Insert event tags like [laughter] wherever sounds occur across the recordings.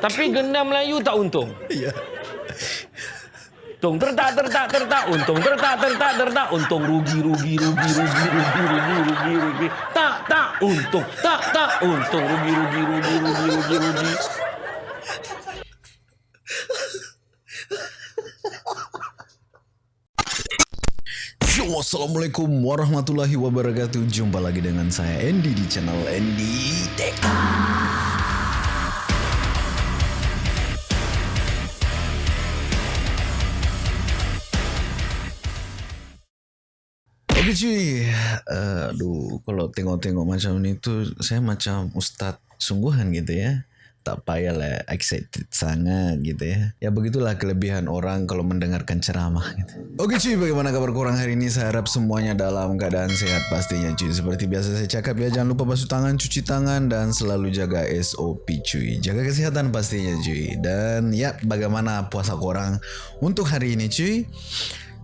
Tapi gendam Melayu tak untung. Ya. Untung tertak tertak tertak. Untung tertak tertak tertak. Untung rugi rugi rugi rugi rugi rugi rugi rugi. Tak tak untung tak tak untung. Rugi rugi rugi rugi rugi rugi. Assalamualaikum warahmatullahi wabarakatuh. Jumpa lagi dengan saya Andy di channel Andy Tech Oke cuy, uh, aduh kalau tengok-tengok macam ni tu saya macam ustaz sungguhan gitu ya. Tak payah lah excited sangat gitu ya. Ya begitulah kelebihan orang kalau mendengarkan ceramah gitu. Oke cuy, bagaimana kabar kurang hari ini? Saya harap semuanya dalam keadaan sehat pastinya cuy. Seperti biasa saya cakap ya, jangan lupa basuh tangan, cuci tangan dan selalu jaga SOP cuy. Jaga kesehatan pastinya cuy. Dan ya, bagaimana puasa kurang untuk hari ini cuy?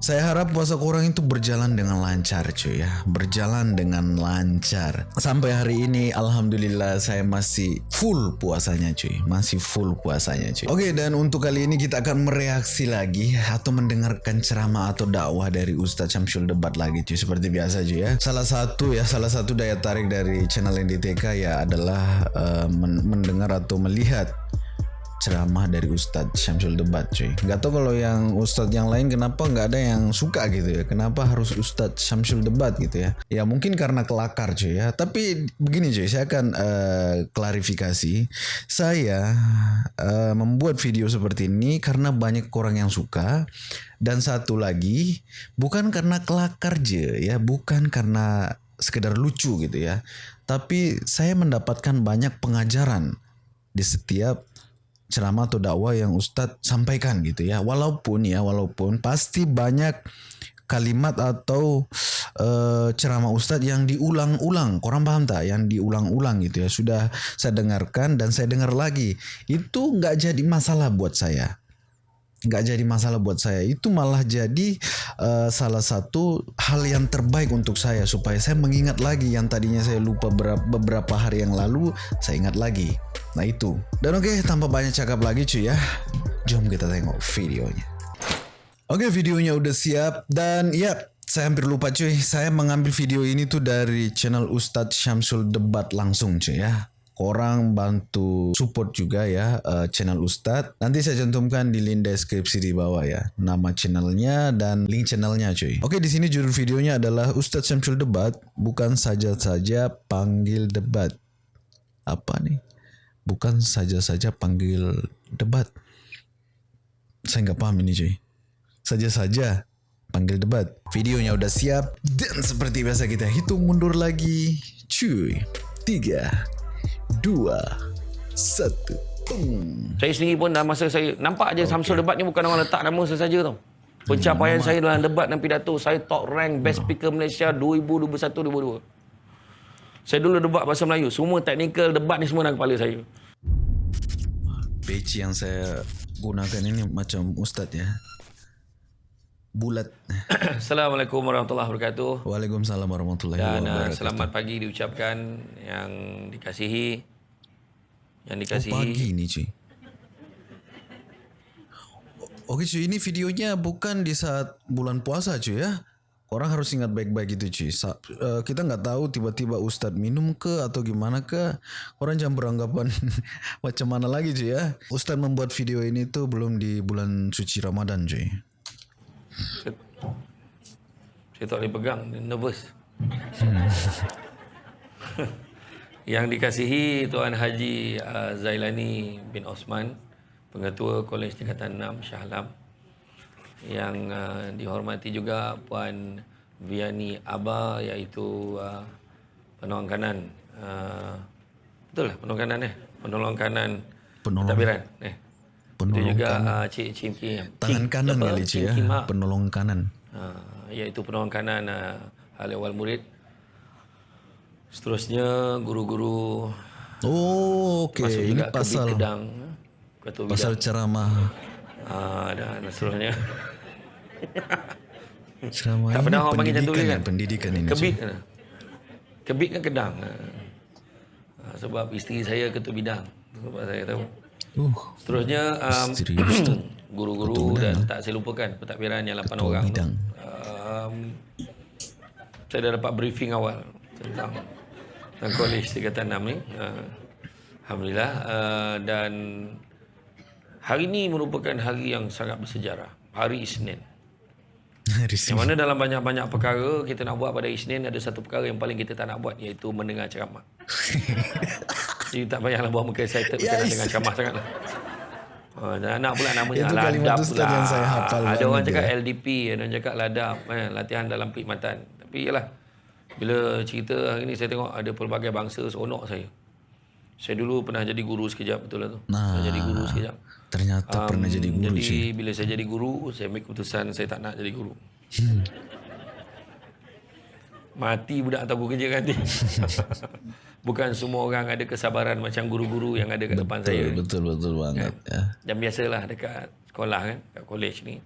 Saya harap puasa kurang itu berjalan dengan lancar cuy ya. Berjalan dengan lancar. Sampai hari ini Alhamdulillah saya masih full puasanya cuy. Masih full puasanya cuy. Oke dan untuk kali ini kita akan mereaksi lagi Atau mendengarkan ceramah atau dakwah dari Ustadz Syamsul Debat lagi cuy. Seperti biasa cuy ya. Salah satu ya salah satu daya tarik dari channel NDTK ya adalah uh, mendengar atau melihat ceramah dari Ustadz Syamsul Debat cuy. Gak tau kalau yang Ustadz yang lain kenapa nggak ada yang suka gitu ya. Kenapa harus Ustadz Syamsul Debat gitu ya? Ya mungkin karena kelakar cuy ya. Tapi begini cuy saya akan uh, klarifikasi. Saya uh, membuat video seperti ini karena banyak orang yang suka. Dan satu lagi bukan karena kelakar je ya. Bukan karena sekedar lucu gitu ya. Tapi saya mendapatkan banyak pengajaran di setiap ceramah atau dakwah yang Ustadz sampaikan gitu ya. Walaupun ya, walaupun pasti banyak kalimat atau uh, ceramah Ustadz yang diulang-ulang. Korang paham tak? Yang diulang-ulang gitu ya. Sudah saya dengarkan dan saya dengar lagi. Itu nggak jadi masalah buat saya. Nggak jadi masalah buat saya. Itu malah jadi uh, salah satu hal yang terbaik untuk saya. Supaya saya mengingat lagi yang tadinya saya lupa beberapa hari yang lalu. Saya ingat lagi. Nah itu. Dan oke, okay, tanpa banyak cakap lagi cuy ya. Jom kita tengok videonya. Oke, okay, videonya udah siap dan ya, saya hampir lupa cuy. Saya mengambil video ini tuh dari channel Ustadz Syamsul Debat langsung cuy ya. Korang bantu support juga ya uh, channel Ustadz. Nanti saya cantumkan di link deskripsi di bawah ya. Nama channelnya dan link channelnya cuy. Oke di sini judul videonya adalah Ustadz Syamsul Debat bukan saja-saja panggil debat. Apa nih? bukan saja-saja panggil debat. Saya nggak paham ini cuy. Saja-saja panggil debat. Videonya udah siap dan seperti biasa kita hitung mundur lagi. Cuy. Tiga, dua, satu. Hmm. Saya sendiri pun dah masa saya nampak aja okay. Samsul debat ni bukan orang letak nama sesaja tau. Pencapaian hmm, saya dalam debat dan pidato saya top rank best speaker Malaysia 2021-2022. Saya dulu debat bahasa Melayu. Semua teknikal debat ni semua dalam kepala saya. Peci yang saya gunakan ini macam ustaz ya. Bulat. [coughs] Assalamualaikum warahmatullahi wabarakatuh. Waalaikumsalam warahmatullahi Dan, uh, wabarakatuh. Dan selamat pagi diucapkan yang dikasihi. Yang dikasihi. Oh pagi ni cuy. Okey cuy, ini videonya bukan di saat bulan puasa cuy ya. Orang harus ingat baik-baik itu cuy. Sa uh, kita nggak tahu tiba-tiba Ustadz minum ke atau gimana ke. Orang jangan beranggapan [laughs] macam mana lagi cuy ya. Ustadz membuat video ini tuh belum di bulan suci Ramadan cuy. Saya, saya tak boleh pegang. Nervous. Hmm. [laughs] Yang dikasihi Tuan Haji uh, Zailani bin Osman. Pengetua Kolej Tingkatan 6 Shah Alam yang uh, dihormati juga Puan Viani Aba iaitu uh, penolong kanan uh, betul lah penolong kanan eh penolong kanan penolong tabiran eh penolong Itu juga kanan. Uh, Cik Cim Kim tangan Cik, kanan kali Cik ya penolong kanan uh, iaitu penolong kanan uh, hal awal murid seterusnya guru-guru oh okey ini pasal kedang, pasal ceramah uh, dan seterusnya [laughs] Selama tak pernah orang panggil macam tu kan? Pendidikan ini. Kebit kan? Kebit kan kedang. Ha, sebab isteri saya ketua bidang. Sebab saya tahu. Uh, Seterusnya um, [coughs] guru-guru dan tak saya lupakan pentadbiran yang 8 orang tu. bidang. Um, saya dah dapat briefing awal tentang tentang kolej tingkatan 6 ni. Uh, Alhamdulillah uh, dan hari ini merupakan hari yang sangat bersejarah. Hari Isnin. [laughs] Hari Yang mana dalam banyak-banyak perkara kita nak buat pada Isnin ada satu perkara yang paling kita tak nak buat iaitu mendengar ceramah. [laughs] Jadi tak payahlah buat muka excited yeah, dengar ceramah sangat lah. Oh, dan nak pula namanya Itu kalimat ladap pula. yang saya hafal Ada orang cakap dia. LDP, ada orang cakap ladap, eh, latihan dalam perkhidmatan. Tapi yalah, bila cerita hari ni saya tengok ada pelbagai bangsa seronok saya. Saya dulu pernah jadi guru sekejap betul lah tu. Nah. Pernah jadi guru sekejap. Ternyata pernah jadi guru Jadi cuy. bila saya jadi guru, saya ambil keputusan saya tak nak jadi guru. Mati budak tahu kerja kan nanti. [laughs] Bukan semua orang ada kesabaran macam guru-guru yang ada kat depan saya. ni. Betul betul banget ya. Dan biasalah dekat sekolah kan, kat kolej ni.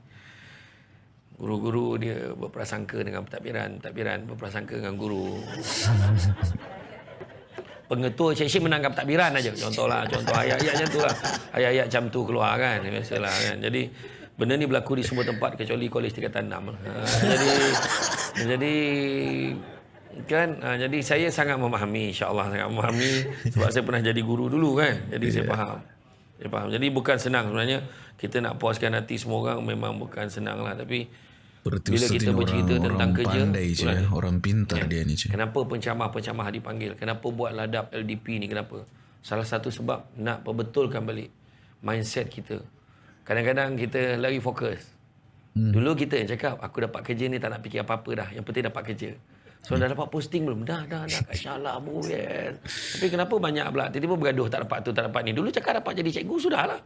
Guru-guru dia berprasangka dengan pentadbiran, pentadbiran berprasangka dengan guru. [laughs] Pengetua seksyen menangkap pentadbiran aja. Contohlah, contoh ayat-ayat macam tu lah. Ayat-ayat macam tu keluar kan, biasalah kan. Jadi benda ni berlaku di semua tempat kecuali kolej tingkatan 6. Ha, jadi jadi kan ha, jadi saya sangat memahami insya-Allah sangat memahami [laughs] sebab saya pernah jadi guru dulu kan. Jadi saya faham. Saya faham. Jadi bukan senang sebenarnya kita nak puaskan hati semua orang memang bukan senang lah tapi Berarti Bila kita bercerita orang, tentang orang kerja, pandai ya. dia. orang pintar dia ni cuy. Kenapa pencamah-pencamah dipanggil? Kenapa buat ladap LDP ni? Kenapa? Salah satu sebab nak perbetulkan balik mindset kita. Kadang-kadang kita lagi fokus. Hmm. Dulu kita yang cakap, aku dapat kerja ni tak nak fikir apa-apa dah. Yang penting dapat kerja. So dah dapat posting belum? Dah, dah, dah. Kat Syallah pun, yes. Tapi kenapa banyak pula? Tiba-tiba bergaduh tak dapat tu, tak dapat ni. Dulu cakap dapat jadi cikgu, sudahlah.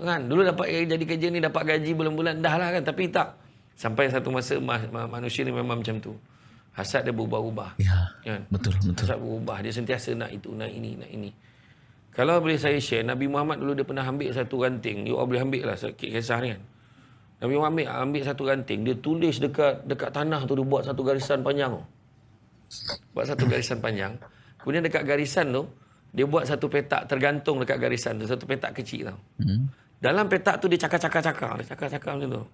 Kan? Dulu dapat jadi kerja ni, dapat gaji bulan-bulan, dah lah kan. Tapi tak. Sampai satu masa ma- ma- manusia ni memang macam tu. Hasad dia berubah-ubah. Ya, Kan? betul betul. Hasad berubah. Dia sentiasa nak itu, nak ini, nak ini. Kalau boleh saya share, Nabi Muhammad dulu dia pernah ambil satu ranting. You all boleh ambil lah kisah ni kan. Nabi Muhammad ambil, ambil satu ranting. Dia tulis dekat dekat tanah tu. Dia buat satu garisan panjang. Buat satu garisan panjang. Kemudian dekat garisan tu, dia buat satu petak tergantung dekat garisan tu. Satu petak kecil tau. Hmm. Dalam petak tu dia cakap-cakap-cakap. Dia cakap-cakap macam tu.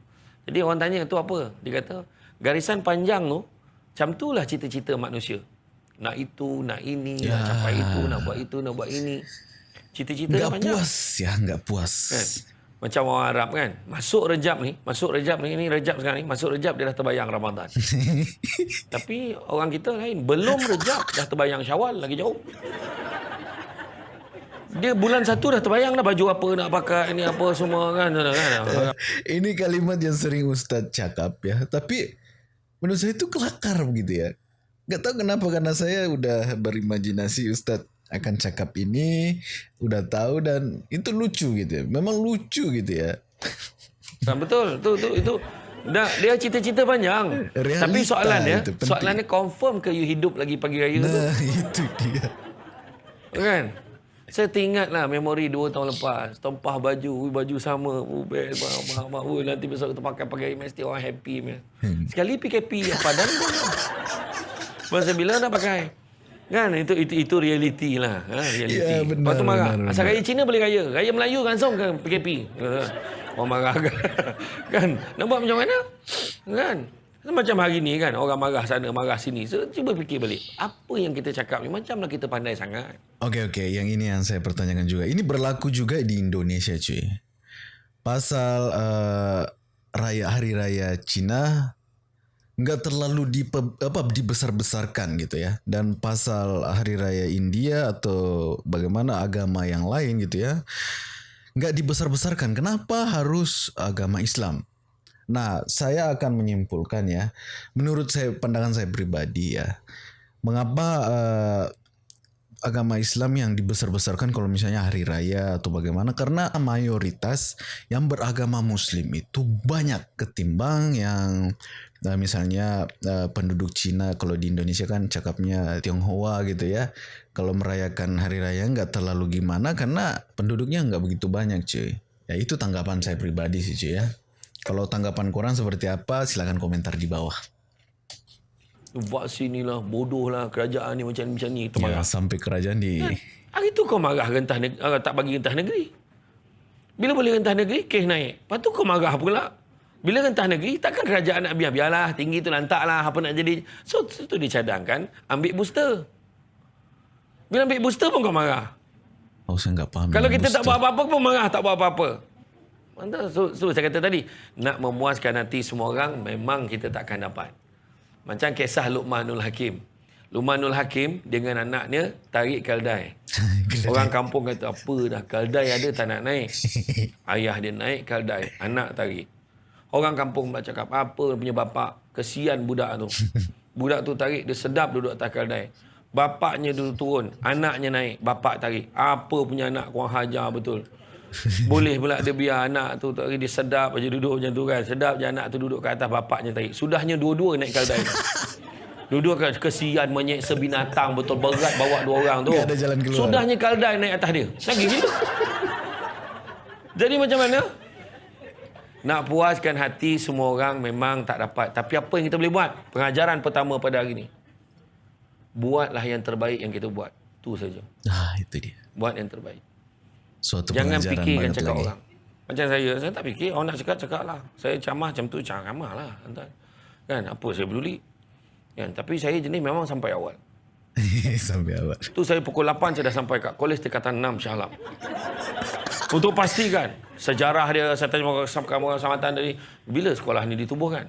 Jadi orang tanya tu apa? Dia kata, garisan panjang tu, macam tu lah cita-cita manusia. Nak itu, nak ini, ya. nak capai itu, nak buat itu, nak buat ini. Cita-cita dia Enggak panjang. puas ya, enggak puas. Kan? Macam orang Arab kan. Masuk Rejab ni, masuk Rejab ni, ini Rejab sekarang ni, masuk Rejab dia dah terbayang Ramadan. [laughs] Tapi orang kita lain, belum Rejab dah terbayang Syawal, lagi jauh. Dia bulan satu dah terbayang dah baju apa nak pakai, ni apa semua kan. kan, kan. Ini kalimat yang sering Ustadz cakap ya. Tapi menurut saya itu kelakar begitu ya. Gak tahu kenapa karena saya udah berimajinasi Ustadz akan cakap ini, udah tahu dan itu lucu gitu ya. Memang lucu gitu ya. Nah, betul. Tu tu itu Dah, dia cita-cita panjang. Realita Tapi soalan dia, itu penting. soalan dia confirm ke you hidup lagi pagi raya tu? Nah [laughs] itu dia. Kan? Saya teringat lah memori dua tahun lepas. Tempah baju, ui, baju sama. Oh, best, mahal, mahal. Ui, nanti besok kita pakai-pakai mesti orang happy. Man. Sekali PKP padan pun. [laughs] Masa bila nak pakai? Kan itu itu itu reality lah, ha, reality. Ya, benar, Lepas tu marah. benar, Asal benar. raya Cina boleh raya. Raya Melayu langsung ke PKP. Orang marah kan. [laughs] kan? Nak buat macam mana? Kan? Macam hari ni kan orang marah sana marah sini. So, cuba fikir balik. Apa yang kita cakap ni macamlah kita pandai sangat. Oke oke, yang ini yang saya pertanyakan juga. Ini berlaku juga di Indonesia cuy. Pasal eh, raya hari raya Cina nggak terlalu di apa dibesar-besarkan gitu ya. Dan pasal hari raya India atau bagaimana agama yang lain gitu ya, nggak dibesar-besarkan. Kenapa harus agama Islam? Nah, saya akan menyimpulkan ya, menurut saya pandangan saya pribadi ya, mengapa eh, agama Islam yang dibesar-besarkan kalau misalnya hari raya atau bagaimana karena mayoritas yang beragama muslim itu banyak ketimbang yang nah, misalnya eh, penduduk Cina kalau di Indonesia kan cakapnya Tionghoa gitu ya kalau merayakan hari raya nggak terlalu gimana karena penduduknya nggak begitu banyak cuy ya itu tanggapan saya pribadi sih cuy ya kalau tanggapan kurang seperti apa silakan komentar di bawah Vaksin ni lah, bodoh lah, kerajaan ni macam ni, macam ni. Ya marah. sampai kerajaan di Hari tu kau marah rentah negeri, tak bagi rentah negeri. Bila boleh rentah negeri, kes naik. Lepas tu kau marah pula. Bila rentah negeri, takkan kerajaan nak biar. Biarlah, tinggi tu lantaklah. Apa nak jadi. So, itu dicadangkan. Ambil booster. Bila ambil booster pun kau marah. Oh, saya enggak paham. Kalau kita tak booster. buat apa-apa pun marah, tak buat apa-apa. Mantap. So, so, saya kata tadi, nak memuaskan hati semua orang, memang kita takkan dapat. Macam kisah Luqmanul Hakim. Luqmanul Hakim dengan anaknya tarik kaldai. [laughs] Orang kampung kata, apa dah, kaldai ada tak nak naik. [laughs] Ayah dia naik kaldai, anak tarik. Orang kampung pula cakap, apa punya bapak, kesian budak tu. [laughs] Budak tu tarik, dia sedap duduk atas kaldai. Bapaknya dulu turun, anaknya naik, bapak tarik. Apa punya anak kurang hajar betul. [laughs] Boleh pula dia biar anak tu tarik, dia sedap aja duduk macam tu kan. Sedap je anak tu duduk kat atas bapaknya tarik. Sudahnya dua-dua naik kaldai. [laughs] Dua-dua kan kesian menyeksa binatang betul berat bawa dua orang tu. Sudahnya kaldai naik atas dia. Lagi gitu. Jadi macam mana? Nak puaskan hati semua orang memang tak dapat. Tapi apa yang kita boleh buat? Pengajaran pertama pada hari ini. Buatlah yang terbaik yang kita buat. Tu saja. Ah, itu dia. Buat yang terbaik. Suatu Jangan fikirkan cakap lagi. orang. Macam saya, saya tak fikir. Orang nak cakap, cakap lah. Saya camah macam tu, camah lah. Kan, apa saya peduli. Kan, tapi saya jenis memang sampai awal. [laughs] Sampai awal. Tu saya pukul 8 saya dah sampai kat kolej tingkatan 6 Shah Alam. Untuk pastikan sejarah dia saya tanya orang kamu samatan tadi bila sekolah ni ditubuhkan?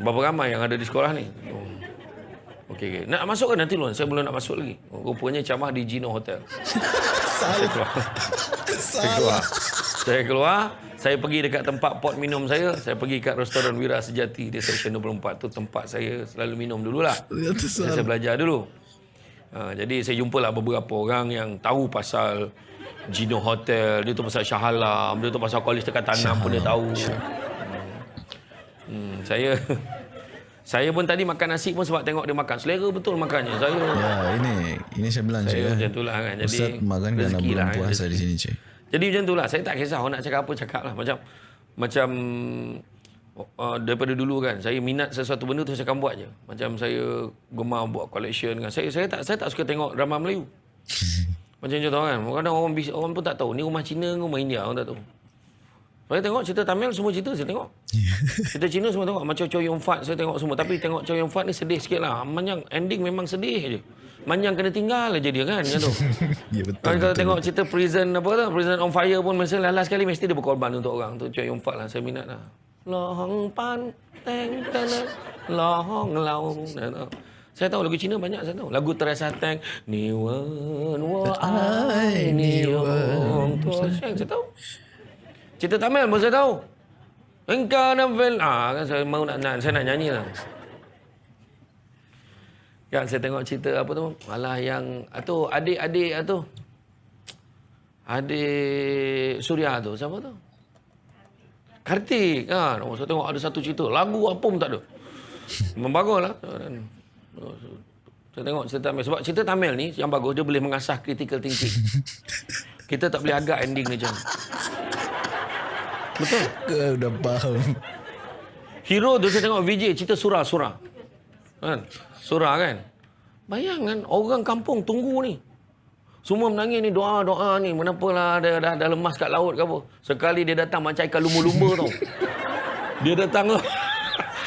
Berapa ramai yang ada di sekolah ni? Oh. Okey okey. Nak masuk ke nanti Lon? Saya belum nak masuk lagi. Rupanya camah di Gino Hotel. [laughs] Saya keluar. Saya keluar. Saya keluar, saya pergi dekat tempat pot minum saya, saya pergi kat restoran Wira Sejati di Seksyen 24 tu tempat saya selalu minum dululah. Saya, saya belajar dulu. Ha, jadi saya jumpalah beberapa orang yang tahu pasal Gino Hotel, dia tu pasal Shah Alam, dia tu pasal Kolej Tekatan 6 pun dia tahu. Hmm. Hmm, saya saya pun tadi makan nasi pun sebab tengok dia makan. Selera betul makannya. Saya Ya, ini ini saya bilang saya saya. macam itulah kan. Jadi Ustaz makan kerana bulan lah, kan, puasa di sini, cuy. Jadi macam itulah. Saya tak kisah orang nak cakap apa cakap lah. Macam macam uh, daripada dulu kan saya minat sesuatu benda tu saya akan buat je. Macam saya gemar buat collection kan. Saya saya tak saya tak suka tengok drama Melayu. [laughs] Macam contoh kan. Kadang orang orang pun tak tahu ni rumah Cina ke rumah India orang tak tahu. Saya tengok cerita Tamil semua cerita saya tengok. [laughs] Cerita Cina semua tengok. Macam Chow Yun Fat saya tengok semua. Tapi tengok Chow Yun Fat ni sedih sikit lah. Manjang ending memang sedih je. Manjang kena tinggal aja dia kan. Macam tu. [laughs] Ya betul. Kalau betul. tengok cerita prison apa tu, prison on fire pun mesti last sekali mesti dia berkorban untuk orang tu. Chow Yun Fat lah saya minat lah. Lohong pan teng tena lohong laung. Saya tahu lagu Cina banyak saya tahu. Lagu Teresa Teng Ni wen wo ai ni wong tu saya saya tahu. Cerita Tamil pun saya tahu. Engkau nafil. Ah, kan saya mau nak, nak saya nak nyanyi lah. Kan saya tengok cerita apa tu. Malah yang tu adik-adik tu. Adik Surya tu siapa tu? Kartik kan. Oh, saya tengok ada satu cerita. Lagu apa pun tak ada. Memang bagus lah. Saya tengok cerita Tamil. Sebab cerita Tamil ni yang bagus, dia boleh mengasah critical thinking. [laughs] Kita tak boleh agak ending dia macam. Betul. Kau dah faham. Hero tu saya tengok VJ cerita surah-surah. Kan? Surah kan? Bayangkan orang kampung tunggu ni. Semua menangis ni doa-doa ni. Menapalah dia dah, dah lemas kat laut ke apa. Sekali dia datang macam ikan lumba-lumba tau. [laughs] Dia datang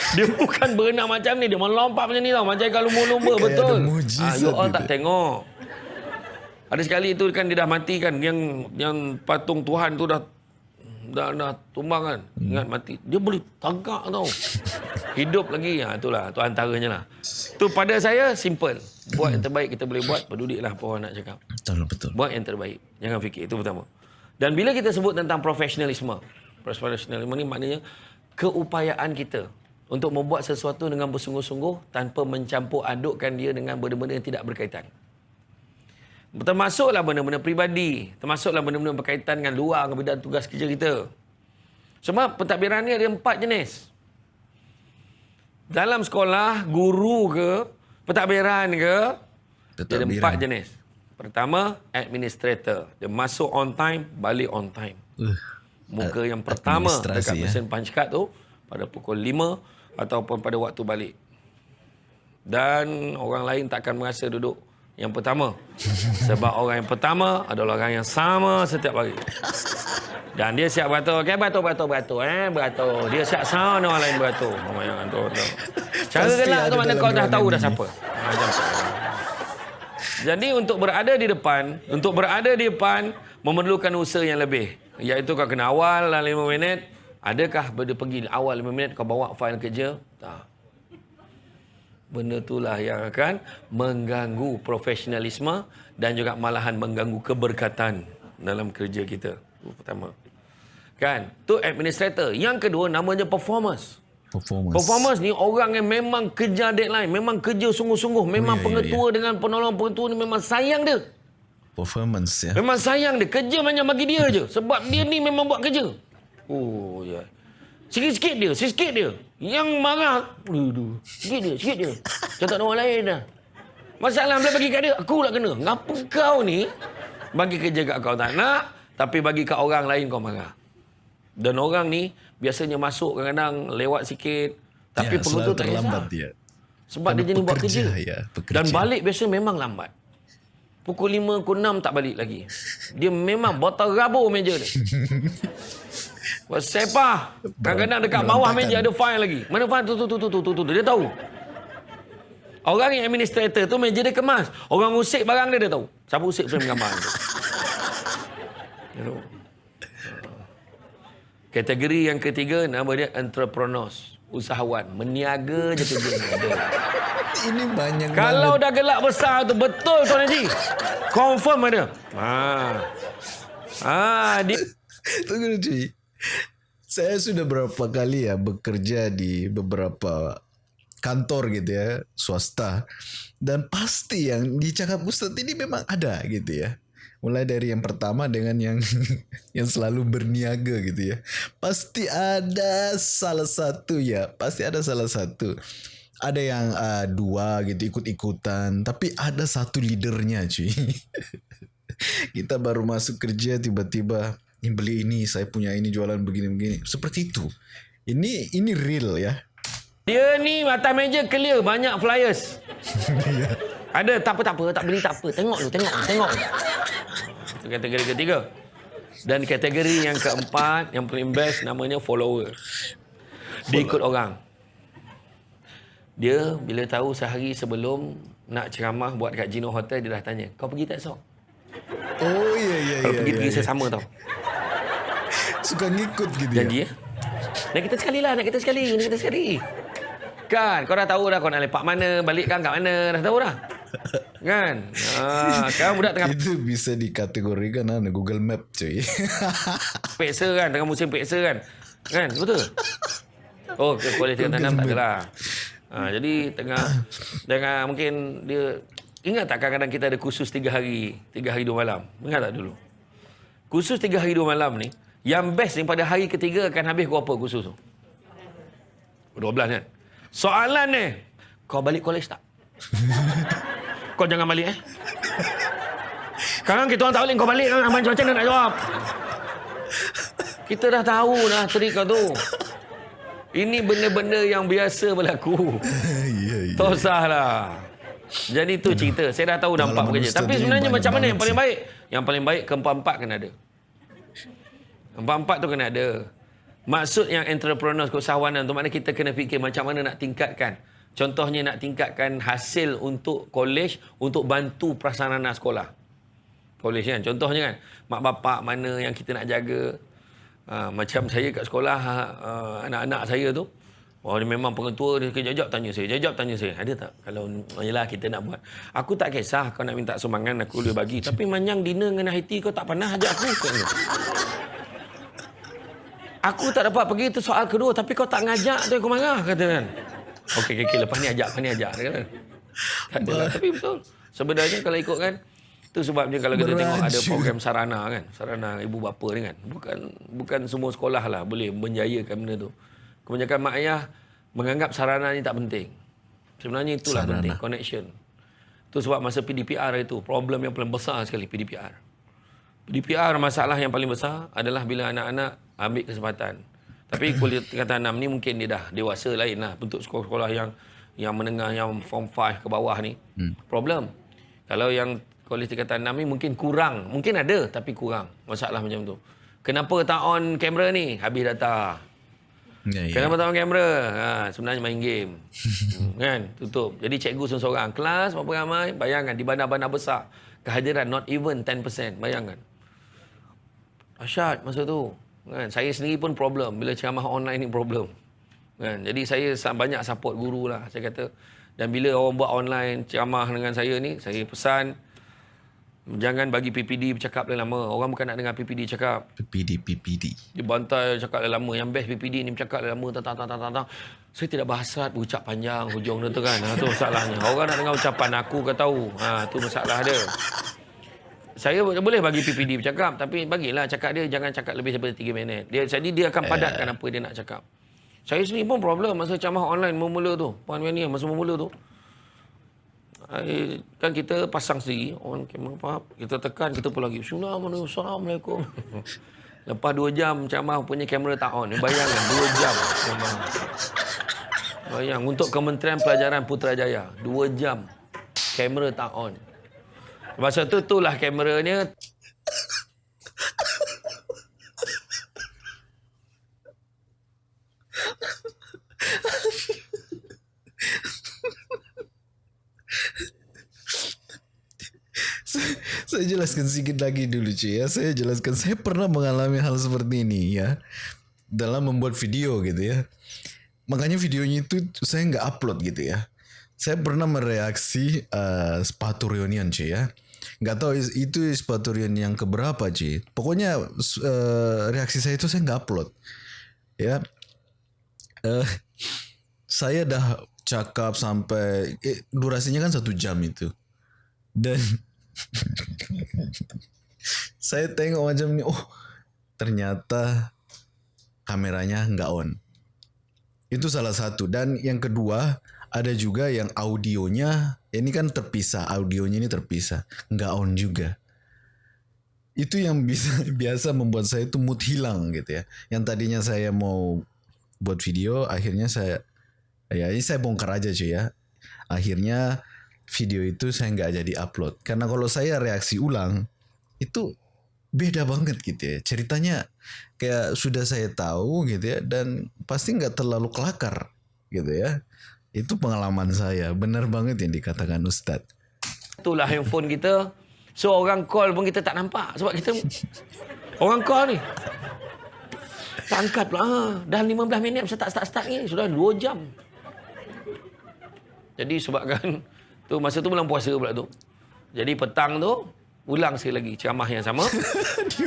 [laughs] dia bukan berenang macam ni. Dia melompat macam ni tau. Macam ikan lumba-lumba. Betul. Ah, you all tak tengok. Ada sekali tu kan dia dah mati kan. Yang yang patung Tuhan tu dah dah, dah tumbang kan. Ingat mati. Dia boleh tagak tau. Hidup lagi. Ha, itulah. Tu antaranya lah. Tu pada saya simple. Buat yang terbaik kita boleh buat. Pedulilah apa orang nak cakap. Betul betul. Buat yang terbaik. Jangan fikir. Itu pertama. Dan bila kita sebut tentang profesionalisme. Profesionalisme ni maknanya keupayaan kita untuk membuat sesuatu dengan bersungguh-sungguh tanpa mencampur adukkan dia dengan benda-benda yang tidak berkaitan. Termasuklah benda-benda peribadi. Termasuklah benda-benda berkaitan dengan luar dengan bidang tugas kerja kita. Sebab pentadbiran ni ada empat jenis. Dalam sekolah, guru ke, pentadbiran ke, dia ada empat jenis. Pertama, administrator. Dia masuk on time, balik on time. Uh, Muka yang pertama dekat ya. mesin punch card tu pada pukul 5 ataupun pada waktu balik. Dan orang lain takkan merasa duduk yang pertama. [laughs] Sebab orang yang pertama adalah orang yang sama setiap hari. Dan dia siap beratur. Okay, beratur, beratur, beratur. Eh, beratur. Dia siap sound orang lain beratur. Oh, yang tu, tu. Cara gelak ada tu mana kau dah tahu dah ini. siapa. Ha, macam tu. Jadi untuk berada di depan, untuk berada di depan memerlukan usaha yang lebih. Iaitu kau kena awal dalam 5 minit. Adakah benda pergi awal 5 minit kau bawa fail kerja? Tak. Benda itulah yang akan mengganggu profesionalisme dan juga malahan mengganggu keberkatan dalam kerja kita. Itu pertama. Kan? Tu administrator. Yang kedua namanya performance. Performance. Performance ni orang yang memang kejar deadline, memang kerja sungguh-sungguh, memang ya, ya, pengetua dengan penolong pengetua ni memang sayang dia. Performance ya. Memang sayang dia. Kerja banyak bagi dia je. Sebab dia ni memang buat kerja. Oh, ya. Sikit-sikit dia. Sikit dia. Yang marah. Aduh. Sikit dia. Sikit dia. Ada orang lain dah. Masalah bila bagi kat dia. Aku lah kena. Ngapa kau ni bagi kerja kat kau tak nak. Tapi bagi kat orang lain kau marah. Dan orang ni biasanya masuk kadang-kadang lewat sikit. Tapi ya, selalu tak terlambat dia. Sebab dia Kerana jenis buat kerja. ya, pekerja. Dan balik biasa memang lambat. Pukul 5, pukul 6 tak balik lagi. Dia memang botol rabur meja dia. [laughs] Sepah. Kadang-kadang dekat bawah meja ada file lagi. Mana file tu, tu, tu, tu, tu, tu, tu. Dia tahu. Orang yang administrator tu meja dia kemas. Orang usik barang dia, dia tahu. Siapa usik frame gambar tu. [laughs] Kategori yang ketiga nama dia entrepreneurs. Usahawan. Meniaga je kerja ni. Ada. Ini banyak Kalau banget. dah gelak besar tu betul Tuan Haji. Confirm ada. Ha. Ha, dia [laughs] Tunggu cuy. Saya sudah berapa kali ya bekerja di beberapa kantor gitu ya, swasta. Dan pasti yang dicakap Ustadz ini memang ada gitu ya. Mulai dari yang pertama dengan yang [laughs] yang selalu berniaga gitu ya. Pasti ada salah satu ya, pasti ada salah satu. Ada yang uh, dua gitu ikut-ikutan, tapi ada satu leadernya cuy. [laughs] kita baru masuk kerja tiba-tiba ini beli ini saya punya ini jualan begini-begini seperti itu ini ini real ya dia ni atas meja clear banyak flyers. [laughs] ada tak apa tak apa tak beli tak apa. Tengok lu tengok tengok. Itu kategori ketiga. Dan kategori yang keempat yang paling best namanya follower. Dia ikut orang. Dia bila tahu sehari sebelum nak ceramah buat kat Gino Hotel dia dah tanya, "Kau pergi tak esok?" oh iya iya Kalau iya, pergi iya, pergi iya. saya sama tau. Suka ngikut gitu Janji ya. Nak kita sekali lah, nak kita sekali, nak kita sekali. Kan, kau dah tahu dah kau nak lepak mana, balik kan kat mana, dah tahu dah. Kan? Ha, sekarang budak tengah ya itu bisa dikategorikan anu Google Map cuy [laughs] peksa kan, tengah musim peksa kan. Kan, betul? Oh, ke kualiti tanam tak adalah. Ha, jadi tengah tengah mungkin dia ingat tak kadang-kadang kita ada kursus tiga hari, tiga hari dua malam. Ingat tak dulu? Kursus tiga hari dua malam ni, yang best ni pada hari ketiga akan habis berapa kursus tu? 12 kan? Soalan ni, kau balik college tak? [laughs] kau jangan balik eh. Sekarang kita orang tak balik, kau balik kan? Abang macam mana nak jawab? Kita dah tahu dah trik kau tu. Ini benda-benda yang biasa berlaku. iya iya Tak usah lah. Jadi tu cerita. Saya dah tahu dah empat ustaz Tapi sebenarnya macam mana yang paling baik? Yang paling baik keempat-empat kena ada. Empat-empat tu kena ada. Maksud yang entrepreneur keusahawanan tu maknanya kita kena fikir macam mana nak tingkatkan. Contohnya nak tingkatkan hasil untuk college untuk bantu prasarana sekolah. College kan. Contohnya kan. Mak bapak mana yang kita nak jaga. Ha, macam saya kat sekolah uh, anak-anak saya tu. Oh dia memang pengetua dia kejap-jap tanya saya. Jap-jap tanya saya. Ada tak? Kalau yelah kita nak buat. Aku tak kisah kau nak minta sumbangan aku boleh bagi. Tapi [laughs] manyang dinner dengan Haiti kau tak pernah ajak aku. Aku tak dapat pergi itu soal kedua tapi kau tak ngajak tu aku marah kata kan. Okey okey okay, lepas ni ajak lepas ni ajak kata. Tak adalah tapi betul. Sebenarnya kalau ikut kan itu sebabnya kalau kita tengok ada Beraju. program sarana kan, sarana ibu bapa ni kan. Bukan bukan semua sekolah lah boleh menjayakan benda tu. Kebanyakan mak ayah menganggap sarana ni tak penting. Sebenarnya itulah Sarana. penting connection. Itu sebab masa PDPR itu problem yang paling besar sekali PDPR. DPR masalah yang paling besar adalah bila anak-anak ambil kesempatan. Tapi [coughs] kuliah tingkatan 6 ni mungkin dia dah dewasa lain lah. Untuk sekolah-sekolah yang yang menengah, yang form 5 ke bawah ni. Hmm. Problem. Kalau yang kuliah tingkatan 6 ni mungkin kurang. Mungkin ada tapi kurang. Masalah macam tu. Kenapa tak on kamera ni? Habis data. Ya, ya. Kenapa tak on kamera? Ha, sebenarnya main game. [laughs] hmm, kan? Tutup. Jadi cikgu seorang-seorang. Kelas berapa ramai? Bayangkan di bandar-bandar besar. Kehadiran not even 10%. Bayangkan. Asyad masa tu. Kan? Saya sendiri pun problem. Bila ceramah online ni problem. Kan? Jadi saya sa- banyak support guru lah. Saya kata. Dan bila orang buat online ceramah dengan saya ni. Saya pesan. Jangan bagi PPD bercakap lama. Orang bukan nak dengar PPD cakap. PPD PPD. Dia bantai cakap lama. Yang best PPD ni bercakap lama. Tang, tang, tang, tang, tang. Saya tidak berhasrat berucap panjang hujung dia tu kan. Ha, tu masalahnya. Orang nak dengar ucapan aku ke tahu. Ha, tu masalah dia. Saya boleh bagi PPD bercakap. Tapi bagilah cakap dia jangan cakap lebih daripada 3 minit. Dia, jadi dia akan padatkan apa dia nak cakap. Saya sendiri pun problem masa ceramah online memula tu. Puan Mania masa memula tu. Kan kita pasang sendiri on kamera faham kita tekan kita pun lagi Assalamualaikum [laughs] lepas 2 jam ceramah punya kamera tak on bayangkan 2 jam bayang untuk Kementerian Pelajaran Putrajaya 2 jam kamera tak on masa tu tu lah kameranya Saya jelaskan sedikit lagi dulu cuy ya. Saya jelaskan saya pernah mengalami hal seperti ini ya. Dalam membuat video gitu ya. Makanya videonya itu saya nggak upload gitu ya. Saya pernah mereaksi uh, sepatu reunion cuy ya. Nggak tahu itu sepatu reunion yang keberapa cuy. Pokoknya uh, reaksi saya itu saya nggak upload. Ya. Eh saya dah cakap sampai eh, durasinya kan satu jam itu. Dan [laughs] saya tengok macam ni, oh ternyata kameranya nggak on. Itu salah satu. Dan yang kedua ada juga yang audionya ini kan terpisah, audionya ini terpisah, nggak on juga. Itu yang bisa [laughs] biasa membuat saya itu mood hilang gitu ya. Yang tadinya saya mau buat video, akhirnya saya ya ini saya bongkar aja cuy ya. Akhirnya video itu saya nggak jadi upload karena kalau saya reaksi ulang itu beda banget gitu ya ceritanya kayak sudah saya tahu gitu ya dan pasti nggak terlalu kelakar gitu ya itu pengalaman saya. Benar banget yang dikatakan Ustadz itulah handphone kita. So orang call pun kita tak nampak. Sebab kita [laughs] orang call ni. Tak angkat pula ha, dah 15 minit saya tak start-start ni. Sudah 2 jam. Jadi sebabkan [laughs] tu masa tu bulan puasa pula tu. Jadi petang tu ulang sekali lagi ceramah yang sama.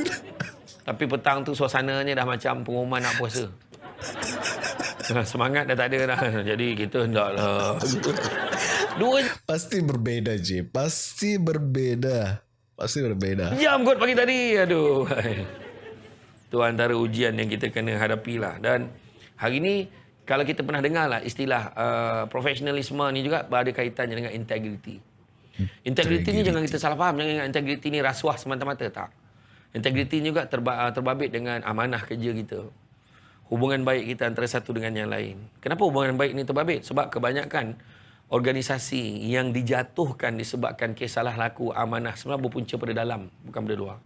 [laughs] Tapi petang tu suasananya dah macam pengumuman nak puasa semangat dah tak ada dah jadi kita hendaklah dua pasti berbeda J pasti berbeda pasti berbeda jam kot pagi tadi. Aduh. Itu antara ujian yang kita kena hadapi lah. Dan hari ni kalau kita pernah dengar lah istilah uh, profesionalisme ni juga ada kaitannya dengan integriti. Integriti ni jangan kita salah faham. Jangan ingat integriti ni rasuah semata-mata. Tak. Integriti ni juga terba- terbabit dengan amanah kerja kita. Hubungan baik kita antara satu dengan yang lain. Kenapa hubungan baik ni terbabit? Sebab kebanyakan organisasi yang dijatuhkan disebabkan kes salah laku amanah sebenarnya berpunca pada dalam bukan pada luar.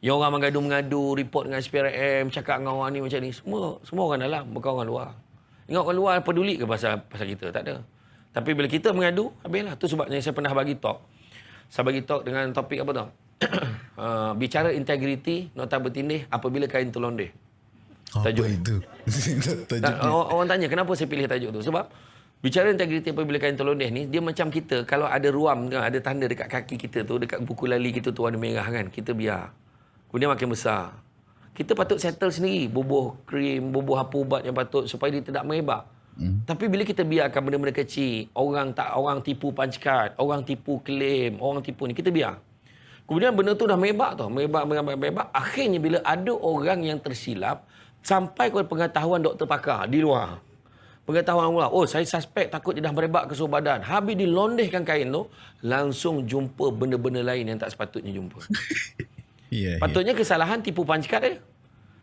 Yang orang mengadu-mengadu, report dengan SPRM, cakap dengan orang ni macam ni, semua semua orang dalam, bukan orang luar. Ingat orang luar peduli ke pasal pasal kita? Tak ada. Tapi bila kita mengadu, habislah. Tu sebabnya saya pernah bagi talk. Saya bagi talk dengan topik apa tau? [clears throat] uh, bicara integriti, nota bertindih apabila kain terlondeh. Apa Tajuk. itu [laughs] tajuk Tak, orang, orang tanya kenapa saya pilih tajuk tu? Sebab bicara integriti apabila kain terlondeh ni, dia macam kita kalau ada ruam, ada tanda dekat kaki kita tu, dekat buku lali kita tu warna merah kan, kita biar. Kemudian makin besar. Kita patut settle sendiri, bubuh krim, bubuh apa ubat yang patut supaya dia tidak merebak. Hmm. Tapi bila kita biarkan benda-benda kecil, orang tak orang tipu punch card, orang tipu claim, orang tipu ni, kita biar. Kemudian benda tu dah merebak tau, merebak, merebak, merebak. Akhirnya bila ada orang yang tersilap, sampai kepada pengetahuan doktor pakar di luar. Pengetahuan luar, oh saya suspek takut dia dah merebak ke seluruh badan. Habis dilondehkan kain tu, langsung jumpa benda-benda lain yang tak sepatutnya jumpa. Iya, [laughs] iya. Patutnya kesalahan tipu card dia.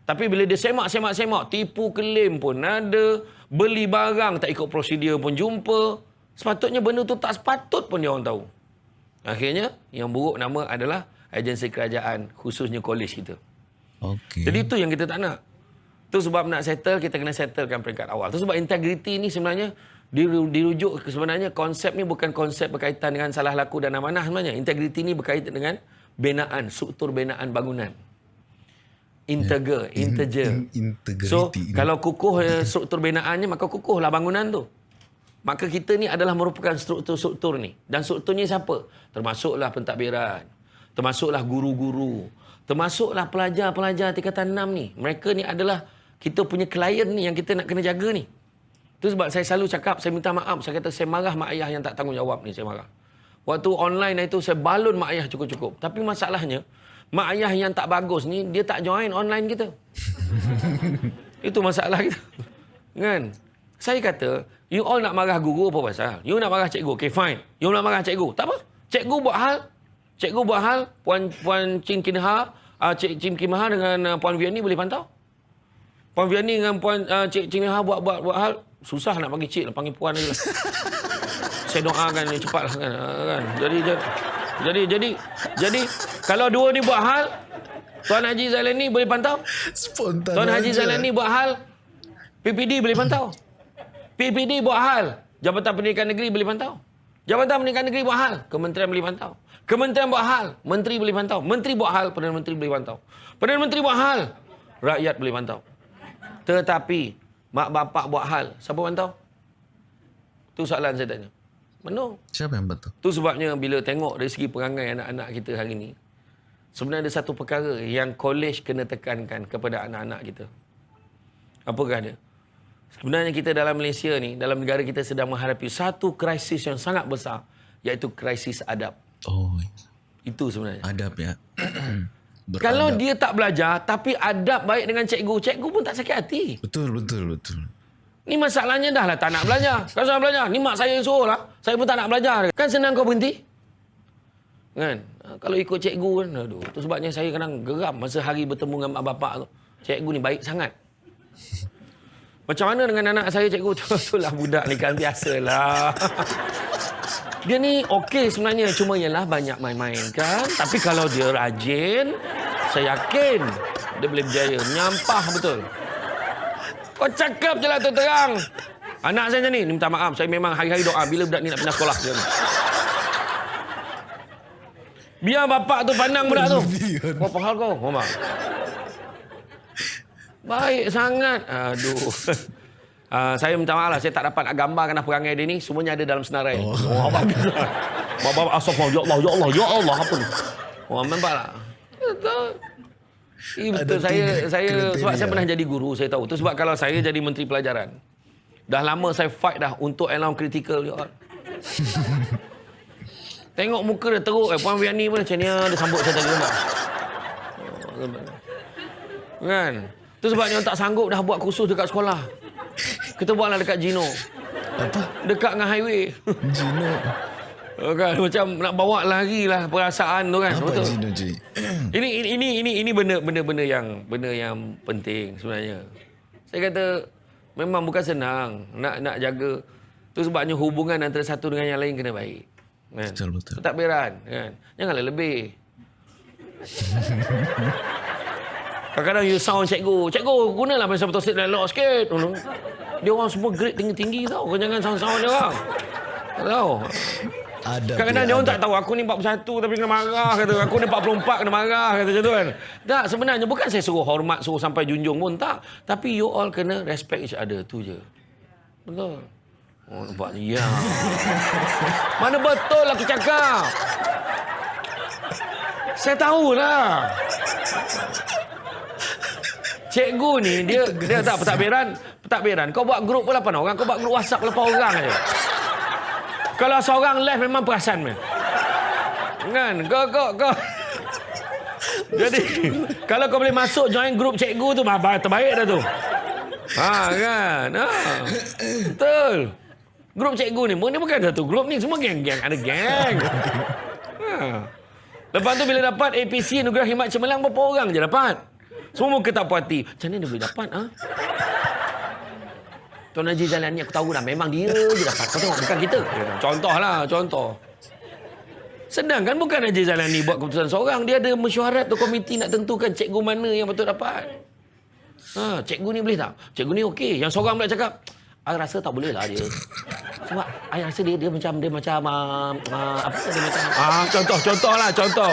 Tapi bila dia semak, semak, semak, tipu klaim pun ada, beli barang tak ikut prosedur pun jumpa. Sepatutnya benda tu tak sepatut pun dia orang tahu. Akhirnya, yang buruk nama adalah agensi kerajaan, khususnya kolej kita. Okey. Jadi itu yang kita tak nak. Tu sebab nak settle, kita kena settlekan peringkat awal. Tu sebab integriti ni sebenarnya diru- dirujuk ke sebenarnya konsep ni bukan konsep berkaitan dengan salah laku dan amanah sebenarnya. Integriti ni berkaitan dengan binaan, struktur binaan bangunan. Integer, integer. in- integrity So, ni. kalau kukuh eh, struktur binaannya, maka kukuhlah bangunan tu. Maka kita ni adalah merupakan struktur-struktur ni. Dan strukturnya siapa? Termasuklah pentadbiran. Termasuklah guru-guru. Termasuklah pelajar-pelajar tingkatan 6 ni. Mereka ni adalah kita punya klien ni yang kita nak kena jaga ni. Itu sebab saya selalu cakap, saya minta maaf. Saya kata saya marah mak ayah yang tak tanggungjawab ni. Saya marah. Waktu online itu saya balun mak ayah cukup-cukup. Tapi masalahnya, mak ayah yang tak bagus ni, dia tak join online kita. [laughs] Itu masalah kita. Kan? Saya kata, you all nak marah guru apa pasal? You nak marah cikgu. Okay, fine. You nak marah cikgu. Tak apa. Cikgu buat hal. Cikgu buat hal. Puan Puan Chin Kinha, uh, Cik Chin Kinha dengan uh, Puan Vianney boleh pantau. Puan Vianney dengan Puan uh, Cik Chin Kinha buat, buat, buat hal. Susah nak panggil cik lah. Panggil puan aja lah. [laughs] Saya doakan ni cepatlah kan. Uh, kan. Jadi, jadi, jadi, jadi, jadi, kalau dua ni buat hal, Tuan Haji Zailani boleh pantau? Spontan. Tuan Haji aja. Zailani buat hal, PPD boleh pantau. PPD buat hal, Jabatan Pendidikan Negeri boleh pantau. Jabatan Pendidikan Negeri buat hal, Kementerian boleh pantau. Kementerian buat hal, Menteri boleh pantau. Menteri buat hal, Perdana Menteri boleh pantau. Perdana Menteri buat hal, rakyat boleh pantau. Tetapi, mak bapak buat hal, siapa pantau? Itu soalan saya tanya. Mana? Siapa yang betul? Tu sebabnya bila tengok dari segi perangai anak-anak kita hari ini, sebenarnya ada satu perkara yang kolej kena tekankan kepada anak-anak kita. Apakah dia? Sebenarnya kita dalam Malaysia ni, dalam negara kita sedang menghadapi satu krisis yang sangat besar, iaitu krisis adab. Oh, Itu sebenarnya. adab ya. [clears throat] Beradab. Kalau dia tak belajar, tapi adab baik dengan cikgu, cikgu pun tak sakit hati. Betul, betul, betul. Ni masalahnya dah lah tak nak belajar. [laughs] Kau nak belajar. Ni mak saya yang suruh lah. Saya pun tak nak belajar. Kan senang kau berhenti. Kan? Ha, Kalau ikut cikgu kan. Aduh. Tu sebabnya saya kadang geram masa hari bertemu dengan mak bapak tu. Cikgu ni baik sangat. [laughs] Macam mana dengan anak saya cikgu tu? [laughs] Itulah budak ni kan biasalah. Dia ni okey sebenarnya. Cuma ialah banyak main-main kan. Tapi kalau dia rajin, saya yakin dia boleh berjaya. Nyampah betul. Kau cakap je lah tu terang. Anak saya macam ni, ni minta maaf. Saya memang hari-hari doa bila budak ni nak pindah sekolah. Dia. Biar bapak tu pandang budak tu. Apa hal kau? Mama. Baik sangat. Aduh. Uh, saya minta maaf lah. Saya tak dapat nak gambarkan dah perangai dia ni. Semuanya ada dalam senarai. Oh, oh lah. Bapak, astagfirullah. Ya Allah, ya Allah, ya Allah. Apa ni? Oh, nampak lah. Betul. Eh, betul saya tiga saya sebab saya pernah jadi guru saya tahu. Tu sebab kalau saya jadi menteri pelajaran. Dah lama saya fight dah untuk alarm critical you all. [laughs] Tengok muka dia teruk eh Puan Vianney pun macam ni ah, dia sambut saya tadi nampak. Oh, nampak. Kan? Tu sebabnya tak sanggup dah buat kursus dekat sekolah. Kita buatlah dekat Gino. Apa? Dekat dengan highway. Gino. Oh, kan macam nak bawa lagi lah perasaan tu kan. Apa Betul. Gino Ji? [clears throat] Ini ini ini ini ini benda benda benda yang benda yang penting sebenarnya. Saya kata memang bukan senang nak nak jaga tu sebabnya hubungan antara satu dengan yang lain kena baik. Kan? Betul, betul. Pentadbiran kan. Janganlah lebih. [laughs] Kadang-kadang you sound cikgu. Cikgu, gunalah masa betul sikit dan lock sikit. Dia orang semua grade tinggi-tinggi tau. Kau jangan sound-sound dia orang. Tak tahu. Kadang-kadang dia orang tak tahu aku ni 41 tapi kena marah kata. Aku ni 44 kena marah kata macam tu kan. Tak sebenarnya bukan saya suruh hormat suruh sampai junjung pun tak. Tapi you all kena respect each other tu je. Betul. Oh nampak ya. [laughs] Mana betul aku cakap. Saya tahulah. Cikgu ni [laughs] dia dia tak pentadbiran, pentadbiran. Kau buat grup pun 8 orang, kau buat grup WhatsApp 8 orang aja. Kalau seorang left memang perasan meh. Kan? Kau kau kau [laughs] Jadi kalau kau boleh masuk join grup cikgu tu bah, bah, terbaik dah tu. Ha kan? Ha. Betul. Grup cikgu ni pun ni bukan satu grup ni semua geng-geng ada geng. Ha. Lepas tu bila dapat APC Anugerah Khidmat Cemerlang berapa orang je dapat? Semua muka tak puas hati. Macam mana dia boleh dapat? Ha? Tuan Haji Zalani aku tahu dah memang dia je dapat. Kau tengok bukan kita. Contoh lah, contoh. Sedangkan bukan Haji Zalani buat keputusan seorang. Dia ada mesyuarat tu komiti nak tentukan cikgu mana yang betul dapat. Ha, cikgu ni boleh tak? Cikgu ni okey. Yang seorang pula cakap, I rasa tak boleh lah dia. Sebab I rasa dia dia macam dia macam uh, uh, apa dia macam ah contoh contoh lah contoh.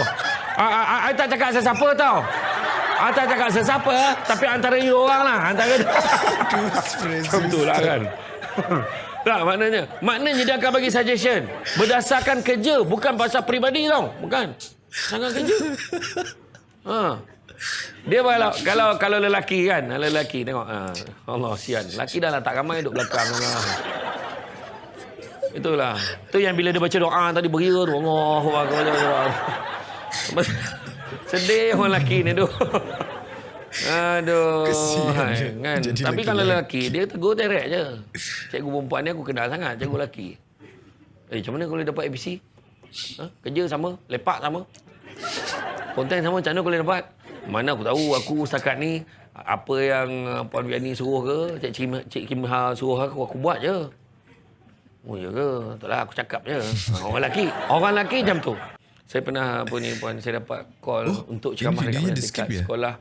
Ah uh, uh, I tak cakap sesiapa tau. I tak cakap sesiapa tapi antara you orang lah antara Betul lah kan. [laughs] Tak maknanya Maknanya dia akan bagi suggestion Berdasarkan kerja Bukan pasal peribadi tau Bukan Sangat kerja ha. Dia kalau kalau kalau lelaki kan, lelaki tengok ha. Allah sian. Lelaki dah lah tak ramai duduk belakang lah. Itulah. Tu yang bila dia baca doa tadi beria tu Allahu akbar. [laughs] Sedih orang lelaki ni tu. Aduh. Kesian kan. Jadi Tapi kalau lelaki, dia tegur direct je. Cikgu perempuan ni aku kenal sangat, cikgu lelaki. Eh, macam mana kalau dapat ABC? Ha? Kerja sama, lepak sama. Konten sama, macam mana kalau dapat? Mana aku tahu, aku setakat ni, apa yang Puan Viani suruh ke, Cik Kim, Cik Kim Ha suruh aku, aku buat je. Oh ya ke? Tak lah, aku cakap je. Ha, orang lelaki, orang lelaki macam tu. Saya pernah apa ni puan saya dapat call oh, untuk ceramah dekat, dekat ya? sekolah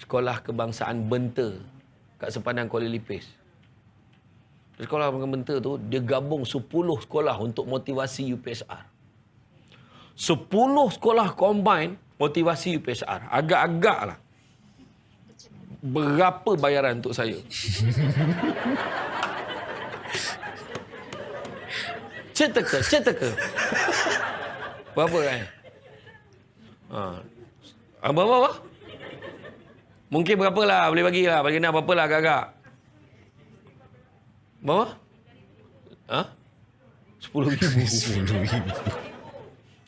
Sekolah Kebangsaan Benta kat sepadan Kuala Lipis. Sekolah Kebangsaan Benta tu dia gabung 10 sekolah untuk motivasi UPSR. 10 sekolah combine motivasi UPSR. Agak-agak lah. Berapa bayaran untuk saya? [laughs] Ceteka, ceteka. Berapa kan? Ha. Apa, apa, apa? Mungkin berapa lah boleh bagi lah. Bagi nak berapa lah agak-agak. Berapa? Ha? Sepuluh ribu. [laughs] Sepuluh ribu.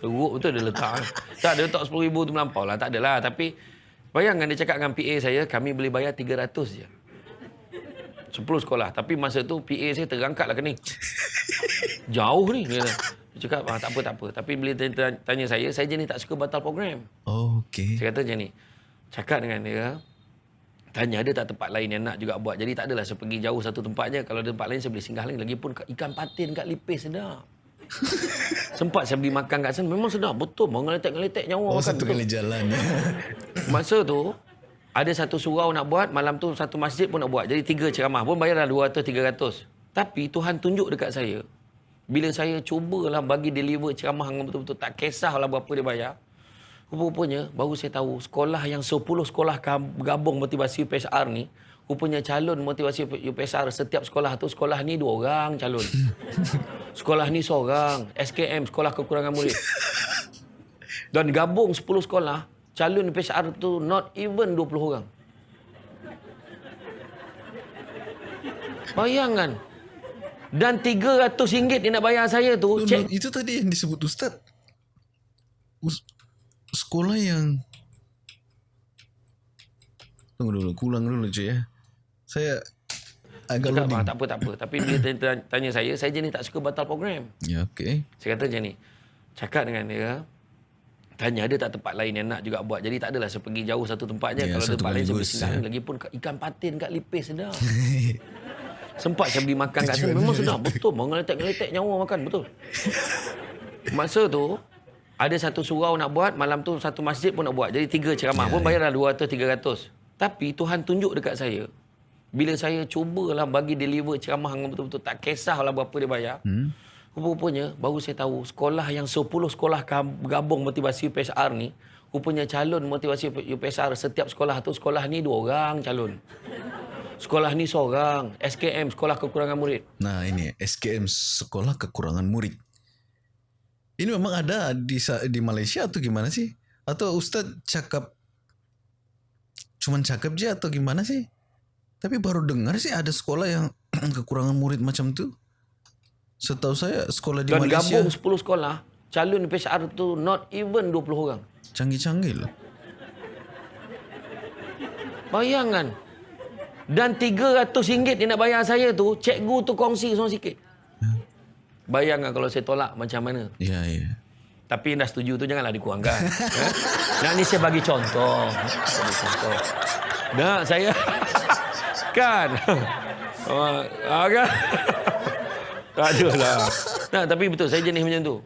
Teruk betul dia letak. tak, dia letak sepuluh ribu tu melampau lah. Tak adalah. Tapi bayangkan dia cakap dengan PA saya, kami boleh bayar tiga ratus je. Sepuluh sekolah. Tapi masa tu PA saya terangkat lah ke ni. Jauh ni. Dia cakap, ah, tak apa, tak apa. Tapi bila tanya, tanya saya, saya jenis tak suka batal program. Oh, okay. Saya kata macam ni. Cakap dengan dia, Tanya ada tak tempat lain yang nak juga buat. Jadi tak adalah saya pergi jauh satu tempat je. Kalau ada tempat lain saya boleh singgah lain. Lagipun ikan patin kat Lipis sedap. [laughs] Sempat saya beli makan kat sana. Memang sedap. Betul. Mengeletek-ngeletek nyawa oh, makan. satu kali jalan. [laughs] Masa tu, ada satu surau nak buat. Malam tu satu masjid pun nak buat. Jadi tiga ceramah pun bayarlah 200-300. Tapi Tuhan tunjuk dekat saya. Bila saya cubalah bagi deliver ceramah yang betul-betul tak kisahlah berapa dia bayar. Rupanya baru saya tahu sekolah yang 10 sekolah gabung motivasi UPSR ni rupanya calon motivasi UPSR setiap sekolah tu sekolah ni dua orang calon. [laughs] sekolah ni seorang, SKM sekolah kekurangan murid. Dan gabung 10 sekolah calon UPSR tu not even 20 orang. Bayangkan. Dan RM300 dia nak bayar saya tu. Cek. Itu tadi yang disebut Ustaz. Sekolah yang tunggu dulu kulang dulu je ya saya agak Cakap, ah, tak apa tak apa. Tapi dia tanya saya saya jenis tak suka batal program. Ya okey. Saya kata macam ni cakap dengan dia tanya ada tak tempat lain yang nak juga buat. Jadi tak adalah saya pergi jauh satu tempat je. Ya, kalau ada tempat lain saya singgah ya. lagi pun ikan patin kat lipis sedap [laughs] sempat saya beli makan kat sana memang sedap betul mengeletek-ngeletek nyawa makan betul masa tu ada satu surau nak buat, malam tu satu masjid pun nak buat. Jadi tiga ceramah yeah, pun bayarlah yeah. 200 300. Tapi Tuhan tunjuk dekat saya bila saya cubalah bagi deliver ceramah yang betul-betul tak kisahlah berapa dia bayar. Hmm. Rupanya baru saya tahu sekolah yang 10 sekolah gabung motivasi UPSR ni rupanya calon motivasi UPSR setiap sekolah tu sekolah ni dua orang calon. Sekolah ni seorang, SKM sekolah kekurangan murid. Nah, ini SKM sekolah kekurangan murid. Ini memang ada di di Malaysia atau gimana sih? Atau Ustaz cakap cuman cakap je atau gimana sih? Tapi baru dengar sih ada sekolah yang [clears throat] kekurangan murid macam tu. Setahu saya sekolah di Dan Malaysia. Dan gabung 10 sekolah, calon PSR tu not even 20 orang. Canggih-canggih lah. Bayangan. Dan RM300 dia nak bayar saya tu, cikgu tu kongsi seorang sikit. Bayangkan kalau saya tolak macam mana. Ya, ya. Tapi dah setuju tu janganlah dikurangkan. eh? [laughs] Nah, ni saya bagi contoh. Bagi contoh. Nah, saya... [laughs] kan? [laughs] Oh, ah, kan? tak ada lah. Nah, tapi betul, saya jenis macam tu.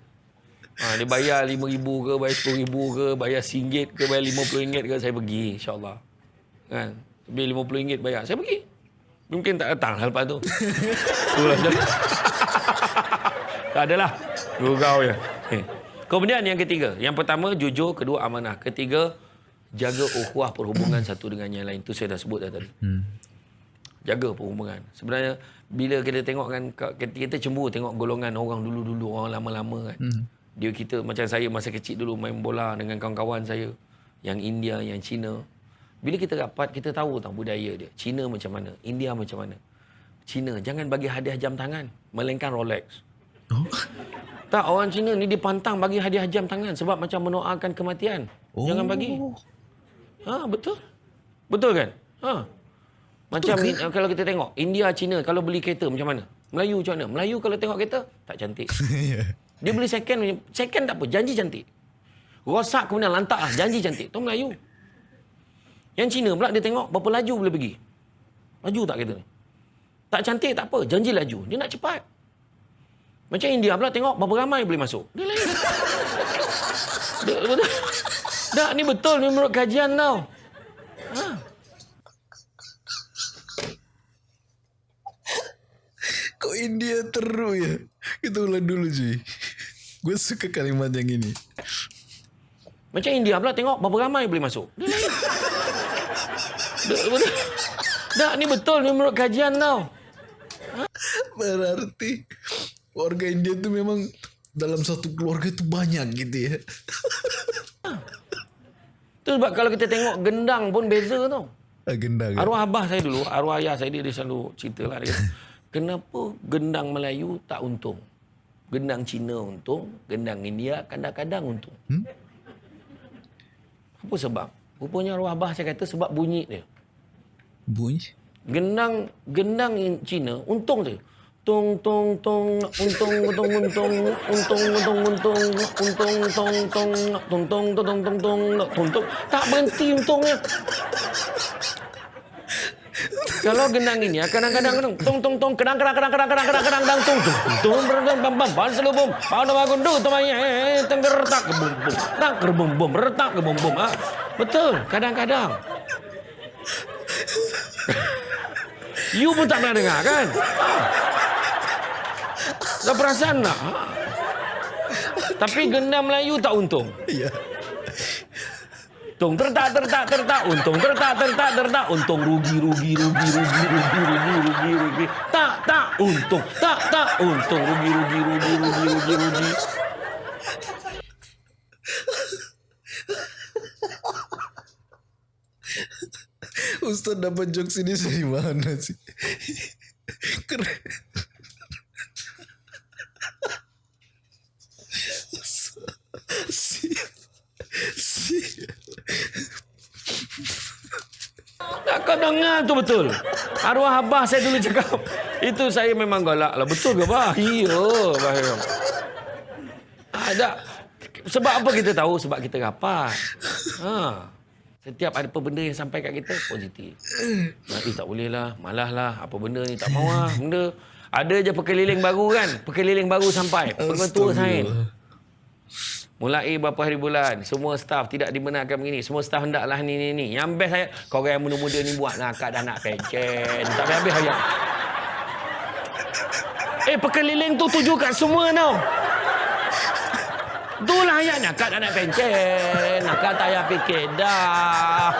Ha, dia bayar RM5,000 ke, bayar RM10,000 ke, bayar RM1 ke, bayar RM50 ke, saya pergi insyaAllah. Kan? Lebih RM50 bayar, saya pergi. Mungkin tak datang lepas tu. [laughs] Itulah jadi. tak adalah. Gurau je. Eh. Kemudian yang ketiga. Yang pertama, jujur. Kedua, amanah. Ketiga, jaga ukhuwah perhubungan [coughs] satu dengan yang lain. Itu saya dah sebut dah tadi. Hmm. Jaga perhubungan. Sebenarnya, bila kita tengok kan, kita cemburu tengok golongan orang dulu-dulu, orang lama-lama kan. Hmm. Dia kita, macam saya masa kecil dulu main bola dengan kawan-kawan saya. Yang India, yang Cina. Bila kita rapat, kita tahu tentang budaya dia. Cina macam mana, India macam mana. Cina, jangan bagi hadiah jam tangan. Melainkan Rolex. Oh. Tak, orang Cina ni dipantang bagi hadiah jam tangan sebab macam mendoakan kematian. Oh. Jangan bagi. Ha, betul. Betul kan? Ha. Macam betul ke? kalau kita tengok, India, Cina, kalau beli kereta macam mana? Melayu macam mana? Melayu kalau tengok kereta, tak cantik. [laughs] Ya. Dia beli second, second tak apa, janji cantik. Rosak kemudian lantak lah, janji cantik. Itu Melayu. Yang Cina pula dia tengok berapa laju boleh pergi. Laju tak kereta ni? Tak cantik tak apa, janji laju. Dia nak cepat. Macam India pula tengok berapa ramai boleh masuk. Dia lain. dia, betul. Tak, ni betul ni menurut kajian tau. Ha. Kok India teruk ya? Kita ulang dulu cuy. Gue suka kalimat yang ini. Macam India pula tengok berapa ramai boleh masuk. Dia lain. Tak, ni betul ni menurut kajian tau. Berarti warga India tu memang dalam satu keluarga tu banyak gitu ya. Itu sebab kalau kita tengok gendang pun beza tau. Ah, gendang. Ya? Arwah abah saya dulu, arwah ayah saya dia, dia selalu cerita lah dia. [laughs] Kenapa gendang Melayu tak untung? Gendang Cina untung, gendang India kadang-kadang untung. Hmm? Apa sebab? Rupanya arwah abah saya kata sebab bunyi dia. Bunyi? Gendang gendang Cina untung je. Tung tung tung untung untung untung untung untung untung untung tong tong tung tung tung tung tung untung tak berhenti untungnya. Kalau gendang ini ya kadang-kadang tung tung tung kadang kadang kadang kadang kadang kadang kadang kadang tung tung tung berdang bam bam ban selubung pada bagundu temanya tengger retak ke bum bum tak ke bum bum retak ke bum bum ah betul kadang-kadang [laughs] You pun tak pernah dengar kan? Tak perasan tak? Tapi gendam Melayu tak untung. Ya. Untung tertak tertak tertak untung tertak tertak tertak untung rugi rugi rugi rugi rugi rugi rugi rugi tak tak untung tak tak untung rugi rugi rugi rugi rugi rugi Ustaz dapat jokes ini dari mana sih? Keren. Tak kau dengar tu betul. Arwah abah saya dulu cakap. Itu saya memang galak lah. Betul ke bah? Iya. Bahaya. Ada. Sebab apa kita tahu? Sebab kita rapat. Ha. Setiap ada apa benda yang sampai kat kita, positif. Nanti tak boleh lah, malah lah. Apa benda ni tak mahu lah. Benda. Ada je pekeliling baru kan? Pekeliling baru sampai. Pengetua sain. Mulai berapa hari bulan, semua staff tidak dibenarkan begini. Semua staff hendaklah ni, ni, ni. Yang best saya, kau yang muda-muda ni buat nak kat dah nak pencen. Tak habis ayat. Eh, pekeliling tu tuju kat semua tau. Itulah ayatnya. Kak nak pencen. Kak tak payah fikir dah.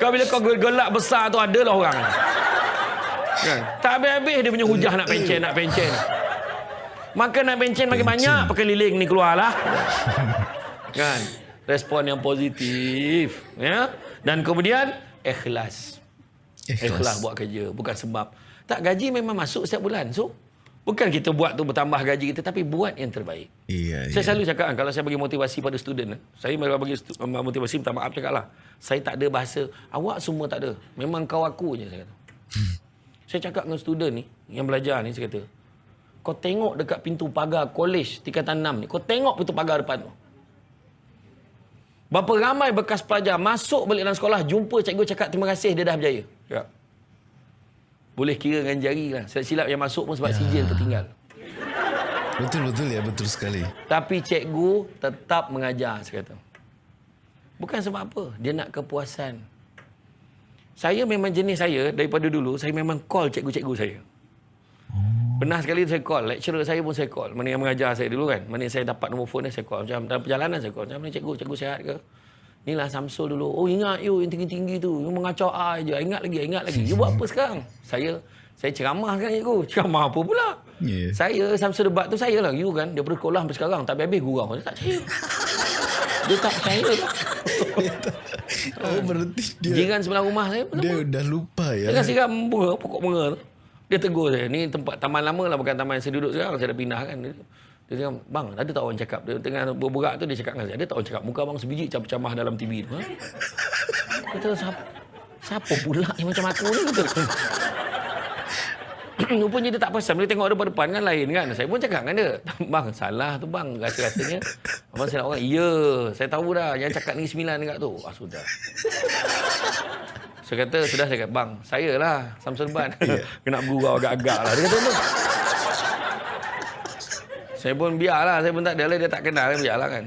Kau bila kau gelak besar tu adalah orang. Kan? Tak habis-habis dia punya hujah nak pencen, nak pencen. Maka nak pencen makin banyak pekeliling ni keluarlah. Kan? Respon yang positif. Ya? Dan kemudian ikhlas. Ikhlas. Ikhlas buat kerja. Bukan sebab. Tak gaji memang masuk setiap bulan. So, Bukan kita buat tu bertambah gaji kita tapi buat yang terbaik. Iya, saya iya. selalu cakap kalau saya bagi motivasi pada student, saya kalau bagi motivasi minta maaf cakaplah. Saya tak ada bahasa awak semua tak ada. Memang kau aku je saya kata. Hmm. Saya cakap dengan student ni yang belajar ni saya kata, kau tengok dekat pintu pagar kolej tingkatan 6 ni. Kau tengok pintu pagar depan tu. Berapa ramai bekas pelajar masuk balik dalam sekolah jumpa cikgu cakap terima kasih dia dah berjaya. Ya. Boleh kira dengan jari lah. Silap-silap yang masuk pun sebab ya. sijil tertinggal. Betul betul ya betul sekali. Tapi cikgu tetap mengajar saya kata. Bukan sebab apa, dia nak kepuasan. Saya memang jenis saya daripada dulu saya memang call cikgu-cikgu saya. Pernah sekali saya call, lecturer saya pun saya call. Mana yang mengajar saya dulu kan. Mana saya dapat nombor phone dia saya call. Macam dalam perjalanan saya call. Macam mana cikgu, cikgu sihat ke? Inilah Samsul dulu. Oh ingat you yang tinggi-tinggi tu. You mengacau I je. Ingat lagi, ingat lagi. You buat apa sekarang? Saya saya ceramah kan cikgu. Ceramah apa pula? Yeah. Saya Samsul debat tu saya lah. You kan. Daripada sekolah sampai sekarang. Tak habis-habis gurau. Dia tak percaya. Dia tak percaya. [laughs] Oh berarti dia Jiran sebelah rumah saya pun dia udah lupa ya. Siram bunga, pokok bunga tu. Dia tegur saya. Ni tempat taman lama lah. Bukan taman yang saya duduk sekarang. Saya dah pindah kan. Dia, dia cakap, bang, ada tak orang cakap? Dia tengah berberak tu, dia cakap dengan saya. Ada tak orang cakap? Muka abang sebiji camah dalam TV tu. Ha? Kata, siapa, siapa pula yang macam aku ni? Kata. [clears throat] Rupanya dia tak pasal. Bila tengok depan-depan kan lain kan. Saya pun cakap dengan dia. [laughs] Bang, salah tu bang. Rasa-rasanya. Abang saya nak orang. Ya, saya tahu dah. Yang cakap ni sembilan dekat tu. Ah, sudah. Saya kata, sudah saya kata, bang, saya lah Samsul Ban. [laughs] Kena bergurau agak-agak lah. Dia kata. Saya pun biarlah, saya pun tak ada lah, dia tak kenal, kan, biarlah kan.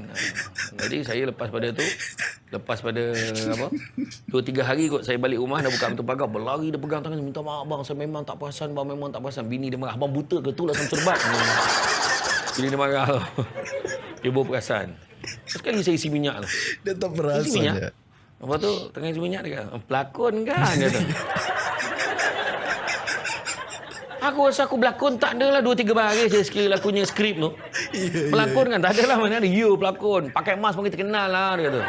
Jadi saya lepas pada tu, lepas pada apa, dua tiga hari kot saya balik rumah, dah buka pintu pagar, berlari dia pegang tangan, minta maaf bang, saya memang tak perasan bang, memang tak perasan. Bini dia marah, abang buta ke tu lah Samsul Ban. Bini dia marah tu. Dia bawa perasan. Sekali saya isi minyak tu. Dia tak Isi perasan minyak. ya. Lepas tu tengah isi minyak dia kata, "Oh, pelakon kan? Dia kata. Aku rasa aku berlakon tak ada lah dua tiga baris je sekali lakunya skrip tu. [laughs] Pelakon kan tak ada lah mana ada. You pelakon. Pakai mask pun kita kenal lah dia kata.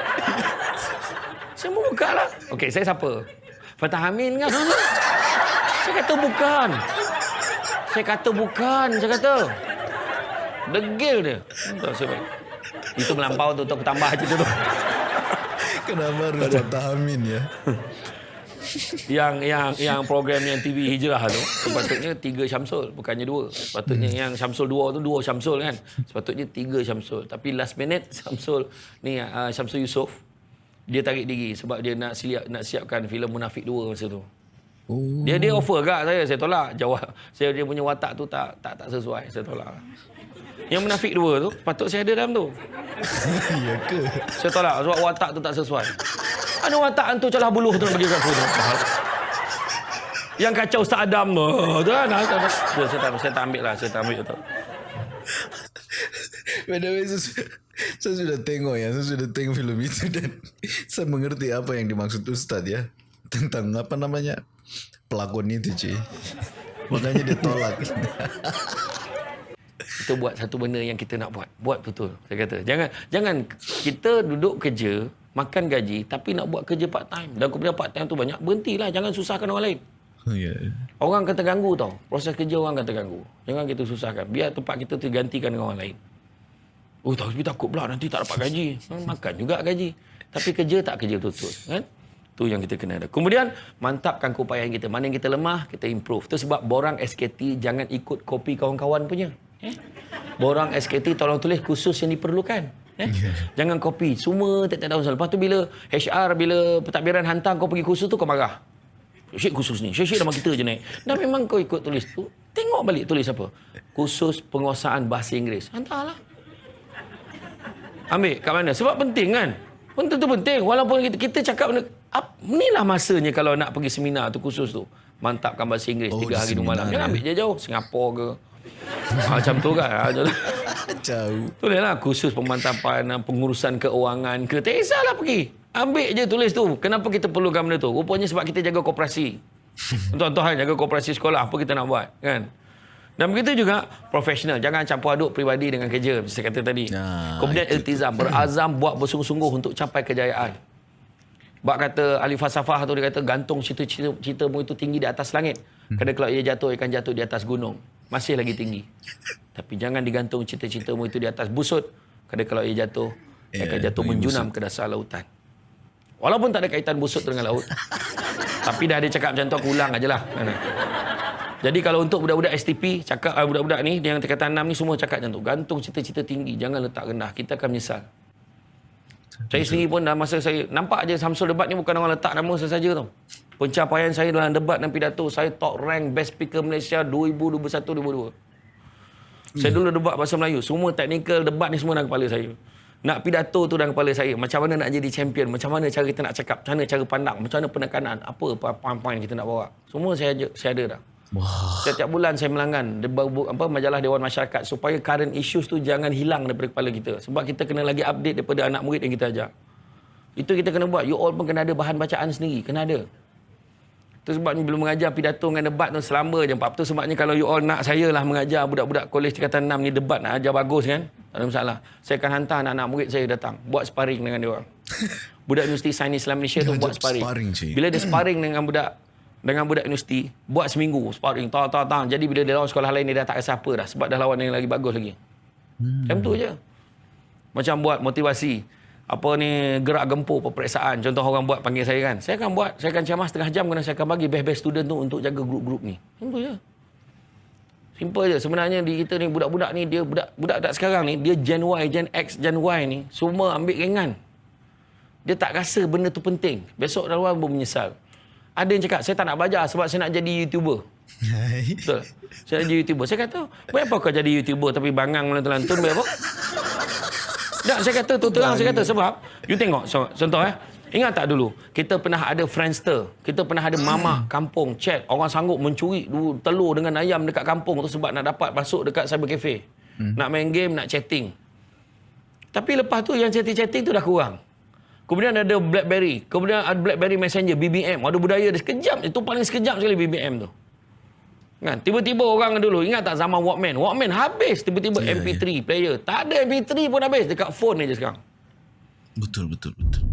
[laughs] saya mau buka lah. Okey saya siapa? Fatah Amin kan? saya kata bukan. Saya kata bukan. Saya kata. Degil dia. Entah saya itu melampau tu, tu aku tambah cerita tu. [laughs] Kenapa harus patah amin ya? Yang yang yang program yang TV Hijrah tu sepatutnya tiga Syamsul bukannya dua. Sepatutnya yang Syamsul dua tu dua Syamsul kan? Sepatutnya tiga Syamsul. Tapi last minute [laughs] Syamsul ni uh, Syamsul Yusof dia tarik diri sebab dia nak siap nak siapkan filem Munafik 2 masa tu. Oh. dia dia offer kat saya saya tolak. Jawab saya dia punya watak tu tak tak tak sesuai saya tolak. Yang Munafik 2 tu patut saya ada dalam tu. [laughs] Ya ke? saya tolak sebab watak tu tak sesuai. Ada watak hantu celah buluh tu nak bagi kat aku. Yang kacau Ustaz Adam tu. Tu kan. Tu, saya, tak, saya tak ambil lah. Saya tak ambil tu. By the way, saya, su- saya sudah tengok ya, saya sudah tengok filem itu dan [laughs] saya mengerti apa yang dimaksud Ustaz ya tentang apa namanya pelakon itu cuy. Makanya dia tolak. [laughs] Kita buat satu benda yang kita nak buat. Buat betul. Saya kata. Jangan jangan kita duduk kerja, makan gaji tapi nak buat kerja part time. Dan kemudian part time tu banyak. Berhentilah. Jangan susahkan orang lain. ya. Orang akan terganggu tau. Proses kerja orang akan terganggu. Jangan kita susahkan. Biar tempat kita tergantikan dengan orang lain. Oh tapi takut pula nanti tak dapat gaji. Hmm, Makan juga gaji. Tapi kerja tak kerja betul-betul. Kan? Tu yang kita kena ada. Kemudian mantapkan keupayaan kita. Mana yang kita lemah, kita improve. Itu sebab borang SKT jangan ikut kopi kawan-kawan punya. Eh? Borang SKT tolong tulis khusus yang diperlukan. Eh? Jangan kopi. Semua tak tak tahu. Lepas tu bila HR, bila pentadbiran hantar kau pergi khusus tu kau marah. Syek khusus ni. Syek-syek nama kita je naik. Dan memang kau ikut tulis tu. Tengok balik tulis apa. Khusus penguasaan bahasa Inggeris. Hantarlah. Ambil kat mana? Sebab penting kan? Penting tu penting. Walaupun kita, kita cakap benda, ap, inilah masanya kalau nak pergi seminar tu khusus tu. Mantapkan bahasa Inggeris Oh, tiga hari dua malam. seminar, Jangan ya. ambil jauh-jauh. Singapura ke. [laughs] Macam tu kan. [laughs] Jauh. Tulislah khusus pemantapan pengurusan keuangan ke. Tak kisahlah pergi. Ambil je tulis tu. Kenapa kita perlukan benda tu? Rupanya sebab kita jaga koperasi. [laughs] Tuan-tuan jaga koperasi sekolah. Apa kita nak buat? Kan? Dan begitu juga profesional. Jangan campur aduk peribadi dengan kerja. Saya kata tadi. Ah, Kemudian iltizam. Berazam buat bersungguh-sungguh untuk capai kejayaan. Bak kata ahli falsafah tu dia kata gantung cita-cita citamu itu tinggi di atas langit. Kadang kalau ia jatuh ia akan jatuh di atas gunung. Masih lagi tinggi. Tapi jangan digantung cita-citamu itu di atas busut. Kadang kalau ia jatuh ia akan jatuh menjunam ke dasar lautan. Walaupun tak ada kaitan busut dengan laut. [laughs] tapi dah ada cakap macam tu aku ulang ajalah. Kan? Jadi kalau untuk budak-budak STP, cakap uh, budak-budak ni yang tingkatan 6 ni semua cakap macam tu. Gantung cita-cita tinggi, jangan letak rendah. Kita akan menyesal. Saya sendiri pun dalam masa saya nampak je Samsul debat ni bukan orang letak nama sesaja tau. Pencapaian saya dalam debat dan pidato saya top rank best speaker Malaysia 2021-2022. Saya dulu debat bahasa Melayu. Semua teknikal debat ni semua dalam kepala saya. Nak pidato tu dalam kepala saya. Macam mana nak jadi champion. Macam mana cara kita nak cakap. Macam mana cara pandang. Macam mana penekanan. Apa poin-poin kita nak bawa. Semua saya saya ada dah. Setiap bulan saya melanggan apa majalah Dewan Masyarakat supaya current issues tu jangan hilang daripada kepala kita. Sebab kita kena lagi update daripada anak murid yang kita ajar. Itu kita kena buat. You all pun kena ada bahan bacaan sendiri. Kena ada. Itu sebab ni belum mengajar pidato dengan debat tu selama je. Sebab tu sebabnya kalau you all nak saya lah mengajar budak-budak kolej tingkatan 6 ni debat nak ajar bagus kan. Tak ada masalah. Saya akan hantar anak-anak murid saya datang. Buat sparring dengan dia orang. [laughs] budak Universiti Sains Islam Malaysia tu buat sparring. sparring Bila dia sparring dengan budak dengan budak universiti, buat seminggu sparring. Tak, tak, tak. Jadi bila dia lawan sekolah lain, dia dah tak rasa apa dah. Sebab dah lawan yang lagi bagus lagi. Hmm. Macam tu je. Macam buat motivasi apa ni gerak gempur peperiksaan contoh orang buat panggil saya kan saya akan buat saya akan ceramah setengah jam kerana saya akan bagi best-best student tu untuk jaga grup-grup ni simple je simple je sebenarnya di kita ni budak-budak ni dia budak budak tak sekarang ni dia gen Y gen X gen Y ni semua ambil ringan dia tak rasa benda tu penting besok dah luar menyesal ada yang cakap saya tak nak belajar sebab saya nak jadi youtuber [laughs] betul saya nak jadi youtuber saya kata apa kau jadi youtuber tapi bangang melantun-lantun apa tak, saya kata tu terang saya kata sebab you tengok so, contoh eh. Ingat tak dulu kita pernah ada Friendster, kita pernah ada mama kampung chat orang sanggup mencuri telur dengan ayam dekat kampung tu sebab nak dapat masuk dekat cyber cafe. Hmm. Nak main game, nak chatting. Tapi lepas tu yang chatting-chatting tu dah kurang. Kemudian ada BlackBerry, kemudian ada BlackBerry Messenger, BBM. Ada budaya dia sekejap, itu paling sekejap sekali BBM tu. Kan? Tiba-tiba orang dulu, ingat tak zaman Walkman? Walkman habis tiba-tiba yeah, MP3 yeah. player. Tak ada MP3 pun habis dekat phone je sekarang. Betul, betul, betul.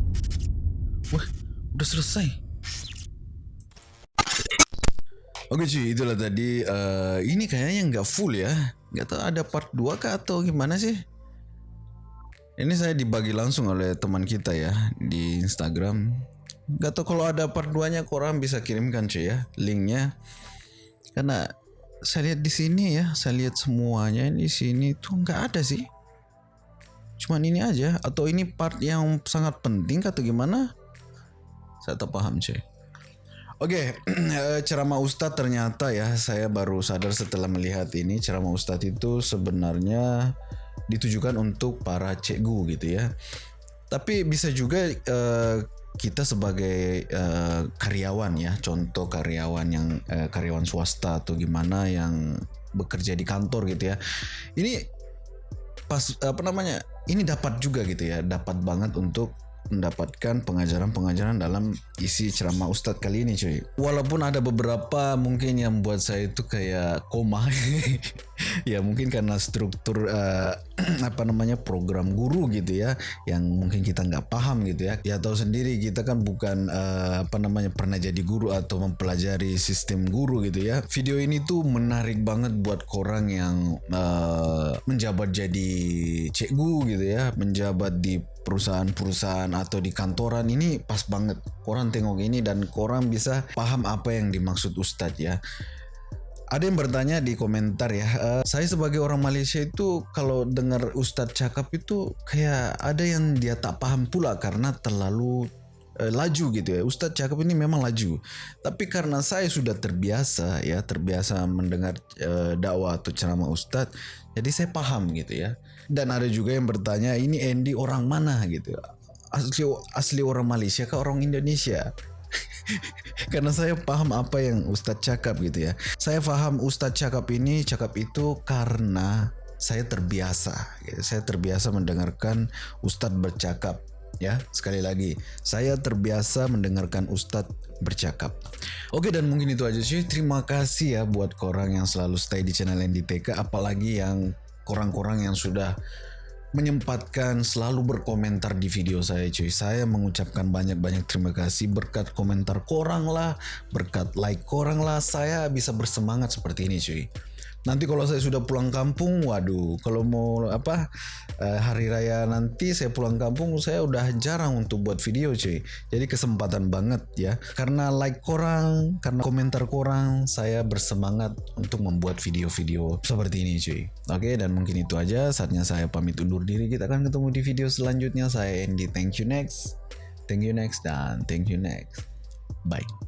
Wah, udah selesai. Oke cuy, itulah tadi. Uh, ini kayaknya nggak full ya. Nggak tahu ada part 2 kah atau gimana sih? Ini saya dibagi langsung oleh teman kita ya di Instagram. Gak tahu kalau ada part 2 nya korang bisa kirimkan cuy ya linknya. Karena saya lihat di sini ya saya lihat semuanya di sini tuh nggak ada sih. Cuman ini aja atau ini part yang sangat penting atau gimana? Saya tak paham cuy. Oke, okay, [clears throat] ceramah Ustadz ternyata ya saya baru sadar setelah melihat ini. Ceramah Ustadz itu sebenarnya ditujukan untuk para cikgu gitu ya. Tapi bisa juga uh, kita sebagai uh, karyawan ya, contoh karyawan yang uh, karyawan swasta atau gimana yang bekerja di kantor gitu ya. Ini pas apa namanya? Ini dapat juga gitu ya, dapat banget untuk mendapatkan pengajaran-pengajaran dalam isi ceramah Ustadz kali ini cuy. Walaupun ada beberapa mungkin yang buat saya itu kayak koma. [laughs] ya mungkin karena struktur uh, [clears throat] apa namanya program guru gitu ya yang mungkin kita nggak paham gitu ya. Ya tahu sendiri kita kan bukan uh, apa namanya pernah jadi guru atau mempelajari sistem guru gitu ya. Video ini tuh menarik banget buat orang yang uh, menjabat jadi cikgu gitu ya, menjabat di perusahaan-perusahaan atau di kantoran ini pas banget koran tengok ini dan koran bisa paham apa yang dimaksud Ustadz ya ada yang bertanya di komentar ya uh, saya sebagai orang Malaysia itu kalau dengar Ustadz cakap itu kayak ada yang dia tak paham pula karena terlalu uh, laju gitu ya Ustadz cakap ini memang laju tapi karena saya sudah terbiasa ya terbiasa mendengar uh, dakwah atau ceramah Ustadz jadi saya paham gitu ya dan ada juga yang bertanya ini Andy orang mana gitu. Asli asli orang Malaysia ke orang Indonesia? [laughs] Karena saya paham apa yang Ustadz cakap gitu ya. Saya paham Ustadz cakap ini, cakap itu karena saya terbiasa. Saya terbiasa mendengarkan Ustadz bercakap. Ya, sekali lagi, saya terbiasa mendengarkan Ustadz bercakap. Oke dan mungkin itu aja sih. Terima kasih ya buat korang yang selalu stay di channel NDTK, apalagi yang korang-korang yang sudah menyempatkan selalu berkomentar di video saya cuy. Saya mengucapkan banyak-banyak terima kasih. Berkat komentar korang lah berkat like korang lah saya bisa bersemangat seperti ini cuy Nanti kalau saya sudah pulang kampung, waduh, kalau mau apa uh, hari raya nanti saya pulang kampung, saya udah jarang untuk buat video, cuy. Jadi kesempatan banget ya. Karena like korang, karena komentar korang, saya bersemangat untuk membuat video-video seperti ini, cuy. Oke, dan mungkin itu aja. Saatnya saya pamit undur diri. Kita akan ketemu di video selanjutnya. Saya Andy. Thank you next. Thank you next dan thank you next. Bye.